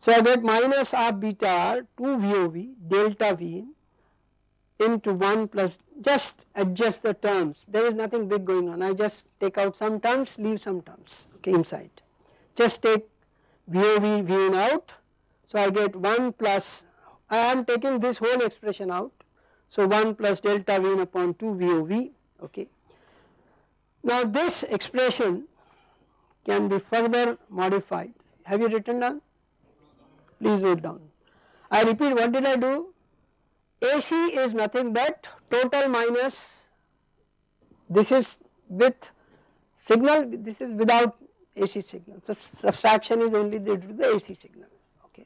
So I get minus R beta R 2 VOV delta V in into 1 plus just adjust the terms. There is nothing big going on. I just take out some terms leave some terms okay inside. Just take VOV Vn out. So I get 1 plus I am taking this whole expression out. So 1 plus delta Vn upon 2 VOV okay. Now this expression can be further modified. Have you written down? Please write down. I repeat what did I do AC is nothing but total minus this is with signal this is without AC signal. So subtraction is only due to the AC signal. Okay.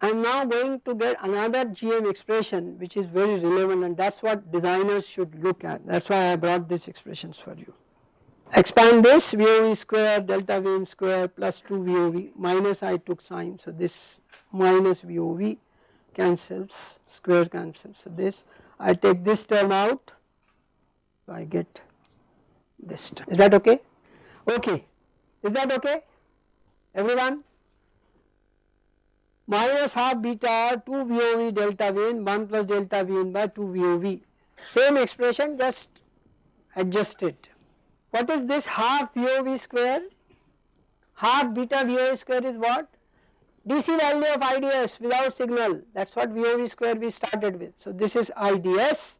I am now going to get another GM expression which is very relevant and that is what designers should look at. That is why I brought these expressions for you. Expand this VOV square delta VM square plus 2 VOV minus I took sign so this minus VOV cancels square cancel. so this I take this term out. I get this term. Is that okay? Okay. Is that okay? Everyone? Minus half beta 2 VOV delta V in 1 plus delta V in by 2 VOV same expression just adjust it. What is this half VOV square? Half beta VOV square is what DC value of IDS without signal that is what VOV square we started with. So this is IDS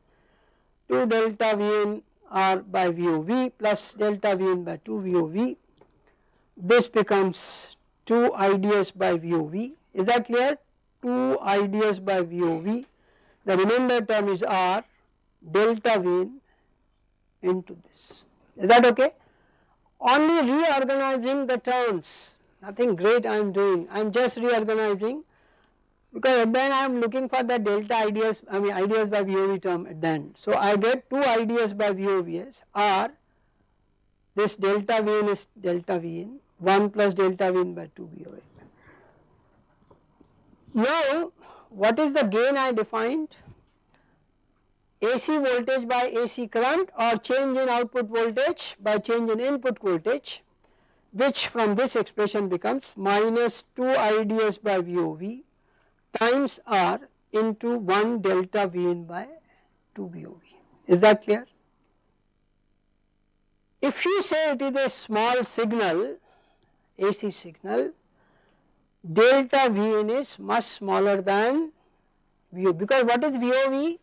2 delta Vn R by VOV plus delta Vn by 2 VOV. This becomes 2 IDS by VOV. Is that clear? 2 IDS by VOV. The remainder term is R delta Vn into this. Is that okay? Only reorganizing the terms nothing great I am doing, I am just reorganizing because then I am looking for the delta IDS, I mean IDS by VOV term at the end. So I get 2 IDS by VOVs are this delta Vn is delta V in 1 plus delta V in by 2 VOV. Now what is the gain I defined? AC voltage by AC current or change in output voltage by change in input voltage which from this expression becomes minus 2 IDS by VOV times R into 1 delta Vn by 2 VOV. Is that clear? If you say it is a small signal, AC signal, delta Vn is much smaller than VO because what is VOV?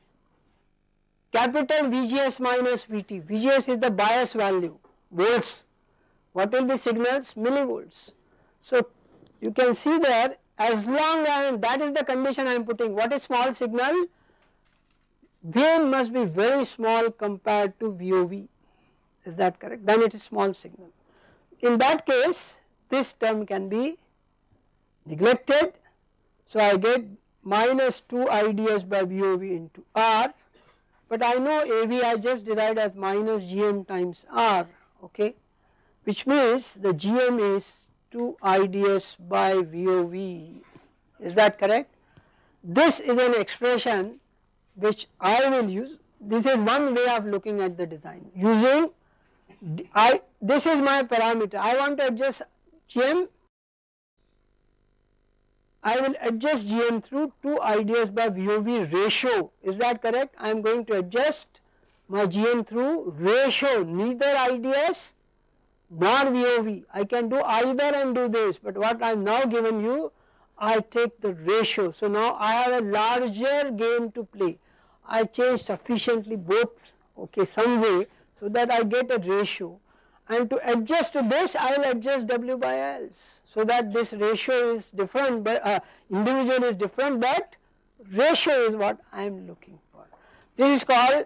Capital VGS minus VT, VGS is the bias value volts, what will be signals? Millivolts. So you can see there as long as that is the condition I am putting what is small signal? Vn must be very small compared to VOV is that correct? Then it is small signal. In that case this term can be neglected. So I get minus 2 IDS by VOV into R. But I know AV I just derived as minus GM times R. Okay which means the GM is 2 IDS by VOV is that correct. This is an expression which I will use. This is one way of looking at the design. Using I this is my parameter. I want to adjust GM I will adjust GM through 2 IDS by VOV ratio. Is that correct? I am going to adjust my GM through ratio. Neither IDS nor VOV. I can do either and do this but what I am now given you I take the ratio. So now I have a larger game to play. I change sufficiently both okay some way so that I get a ratio and to adjust to this I will adjust W by L so that this ratio is different but uh, individual is different but ratio is what I am looking for. This is called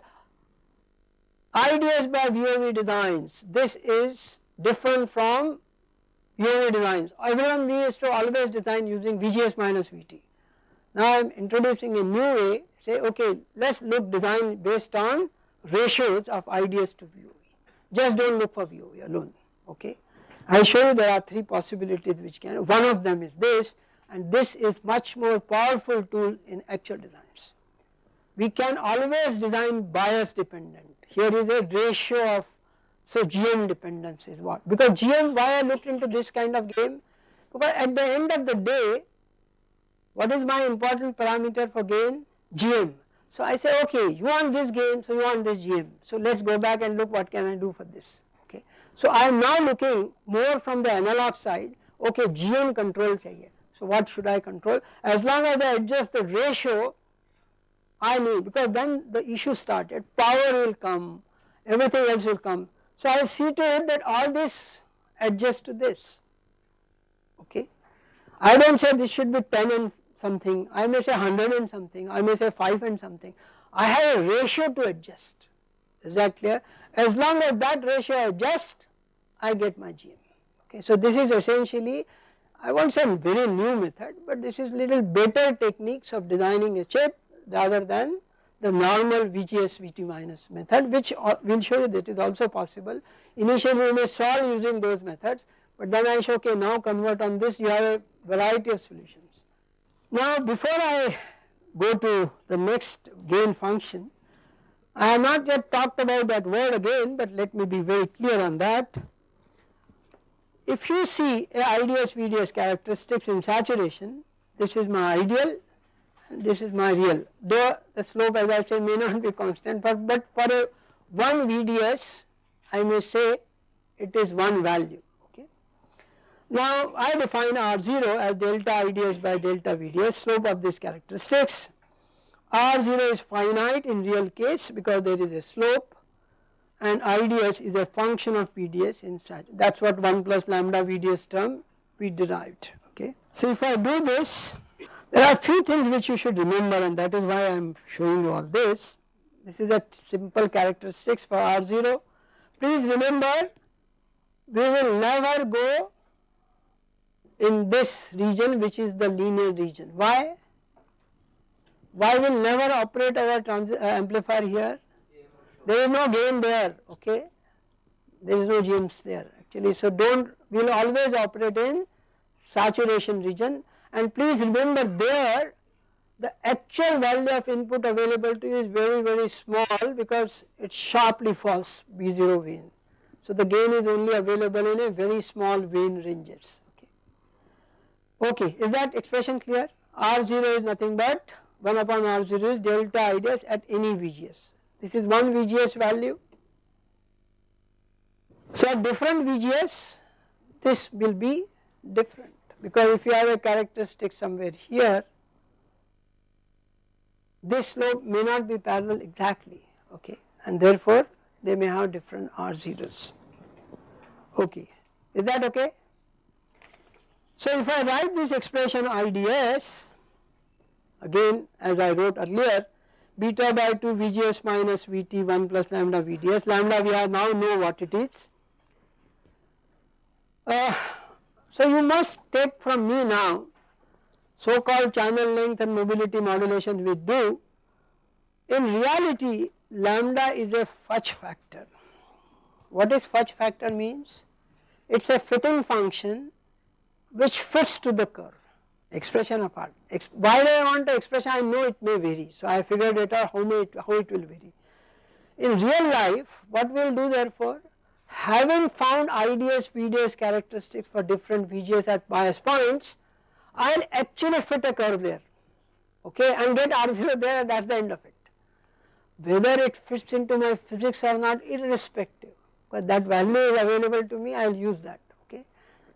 IDS by VOV designs. This is different from VOV designs. Everyone used to always design using VGS minus VT. Now I am introducing a new way say okay let us look design based on ratios of IDS to VOV. Just do not look for VOV alone okay. I show you there are three possibilities which can one of them is this and this is much more powerful tool in actual designs. We can always design bias dependent here is a ratio of so GM dependence is what? Because GM why I looked into this kind of game? Because at the end of the day what is my important parameter for gain? GM. So I say okay you want this gain so you want this GM so let us go back and look what can I do for this. Okay. So I am now looking more from the analog side. Okay GM control chahiye. So what should I control? As long as I adjust the ratio I need because then the issue started power will come everything else will come so I see to it that all this adjusts to this okay. I do not say this should be 10 and something, I may say 100 and something, I may say 5 and something. I have a ratio to adjust, is that clear? As long as that ratio adjusts, I get my GM. Okay. So this is essentially, I won't say a very new method, but this is little better techniques of designing a chip rather than the normal VGS VT minus method which we will show you that is also possible. Initially we may solve using those methods but then I show okay now convert on this you have a variety of solutions. Now before I go to the next gain function I have not yet talked about that word again but let me be very clear on that. If you see a IDS VDS characteristics in saturation this is my ideal this is my real though the slope as I say may not be constant but, but for a one VDS I may say it is one value okay. Now I define R0 as delta IDS by delta VDS slope of these characteristics R0 is finite in real case because there is a slope and IDS is a function of VDS in such that is what 1 plus lambda VDS term we derived okay. So if I do this there are few things which you should remember and that is why I am showing you all this. This is a simple characteristics for R0. Please remember we will never go in this region which is the linear region. Why? Why will never operate our uh, amplifier here? There is no gain there, okay. There is no GMs there actually. So don't, we will always operate in saturation region and please remember there the actual value of input available to you is very very small because it sharply falls B0 gain. So the gain is only available in a very small gain ranges okay. Okay is that expression clear? R0 is nothing but 1 upon R0 is delta IDS at any VGS. This is one VGS value. So at different VGS this will be different because if you have a characteristic somewhere here this slope may not be parallel exactly okay and therefore they may have different R zeros okay is that okay. So if I write this expression IDS again as I wrote earlier beta by 2 VGS minus VT 1 plus lambda VDS lambda we have now know what it is. Uh, so you must take from me now so called channel length and mobility modulation we do in reality lambda is a fudge factor. What is fudge factor means? It is a fitting function which fits to the curve expression of R. Ex why do I want the expression? I know it may vary. So I figured it out how, may it, how it will vary. In real life what we will do therefore having found IDS VDS characteristics for different VGS at bias points I will actually fit a curve there okay and get R0 there that is the end of it. Whether it fits into my physics or not irrespective but that value is available to me I will use that okay.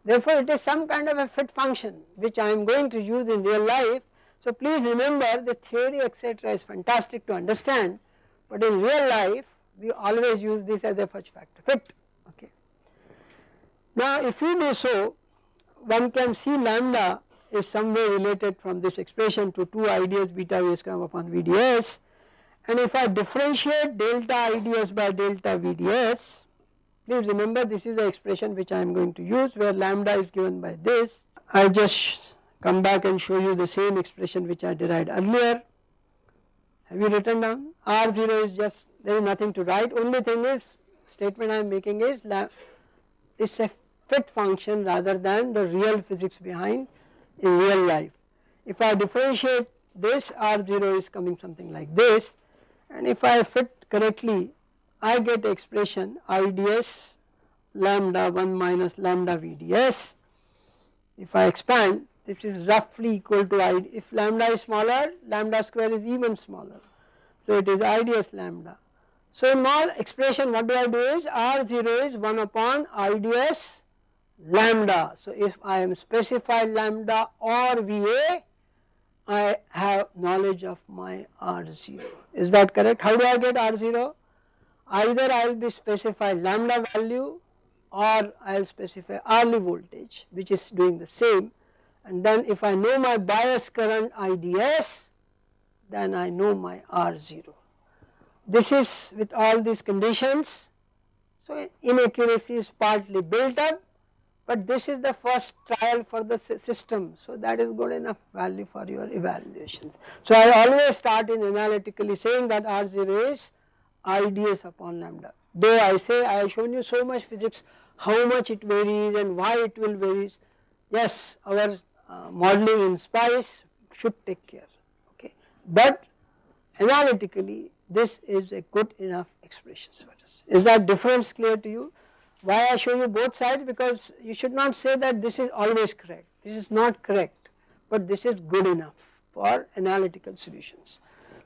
Therefore, it is some kind of a fit function which I am going to use in real life. So, please remember the theory etc. is fantastic to understand, but in real life we always use this as a fudge factor fit. Now, if we do so, one can see lambda is somewhere related from this expression to 2 IDS beta V square upon VDS and if I differentiate delta IDS by delta VDS Please remember this is the expression which I am going to use where lambda is given by this. I just come back and show you the same expression which I derived earlier. Have you written down? R0 is just there is nothing to write only thing is statement I am making is a fit function rather than the real physics behind in real life. If I differentiate this R0 is coming something like this and if I fit correctly I get expression IDS lambda 1 minus lambda VDS. If I expand this is roughly equal to I, if lambda is smaller lambda square is even smaller. So it is IDS lambda. So in my expression what do I do is R0 is 1 upon IDS lambda. So if I am specified lambda or VA I have knowledge of my R0. Is that correct? How do I get R0? either I will be specify lambda value or I will specify Early voltage which is doing the same and then if I know my bias current IDS then I know my R0. This is with all these conditions so inaccuracy is partly built up but this is the first trial for the system so that is good enough value for your evaluations. So I always start in analytically saying that R0 is IDS upon lambda. Though I say I have shown you so much physics, how much it varies and why it will vary. Yes, our uh, modeling in SPICE should take care, okay. But analytically this is a good enough expression for us. Is that difference clear to you? Why I show you both sides because you should not say that this is always correct, this is not correct, but this is good enough for analytical solutions.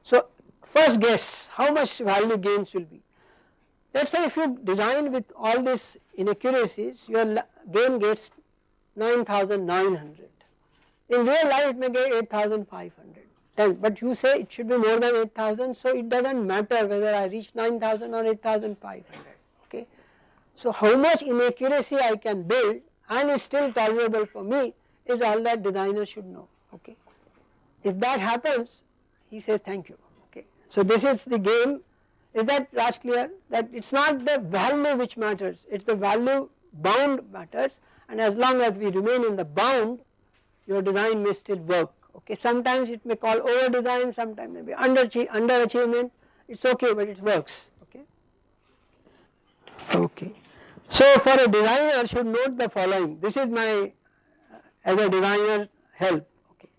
So First guess how much value gains will be. Let us say if you design with all these inaccuracies your gain gets 9900. In real life it may get 8500 but you say it should be more than 8000 so it does not matter whether I reach 9000 or 8500 okay. So how much inaccuracy I can build and is still tolerable for me is all that designer should know okay. If that happens he says thank you. okay. So this is the game is that Raj clear that it is not the value which matters it is the value bound matters and as long as we remain in the bound your design may still work okay sometimes it may call over design sometimes maybe under underachievement it is okay but it works okay. Okay. So for a designer should note the following. This is my as a designer help. Okay.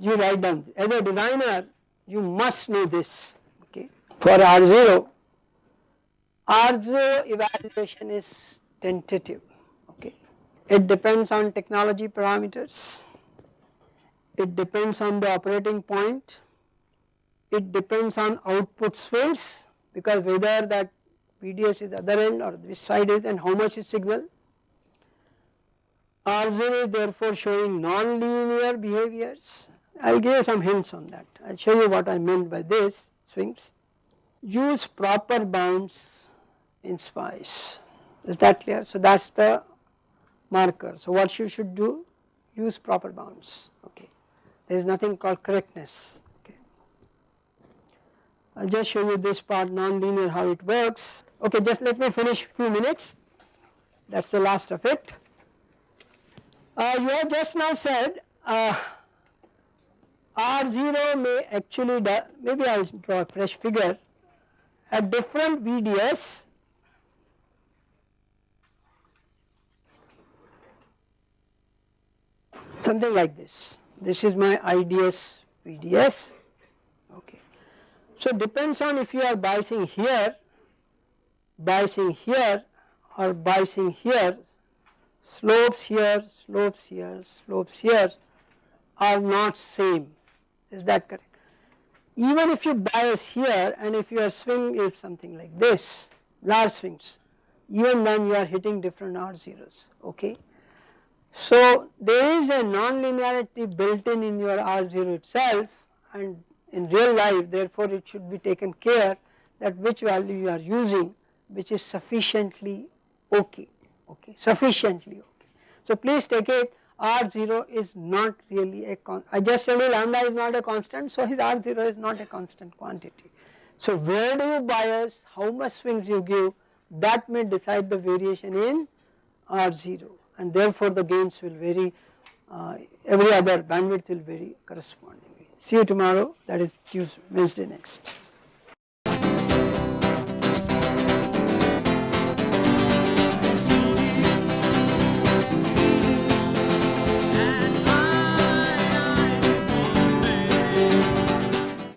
You write down. As a designer you must know this. Okay. For R0, R0 evaluation is tentative. Okay. It depends on technology parameters, it depends on the operating point, it depends on output swings because whether that VDS is the other end or this side is and how much is signal. R0 is therefore showing non-linear behaviors. I will give you some hints on that. I will show you what I meant by this swings. Use proper bounds in SPICE. Is that clear? So that is the marker. So what you should do? Use proper bounds. Okay. There is nothing called correctness. Okay. I'll just show you this part non-linear how it works. Okay, just let me finish few minutes. That's the last of it. Uh, you have just now said uh, R0 may actually, maybe I will draw a fresh figure, at different VDS something like this. This is my IDS VDS, okay. So depends on if you are biasing here, biasing here or biasing here slopes here, slopes here, slopes here are not same is that correct. Even if you bias here and if your swing is something like this large swings even then you are hitting different R zeros okay. So there is a non-linearity built in in your R0 itself and in real life therefore it should be taken care that which value you are using which is sufficiently okay okay sufficiently okay. So please take it R0 is not really a con I just told you lambda is not a constant so his R0 is not a constant quantity. So where do you bias, how much swings you give that may decide the variation in R0 and therefore the gains will vary uh, every other bandwidth will vary correspondingly. See you tomorrow that is Tuesday, Wednesday next.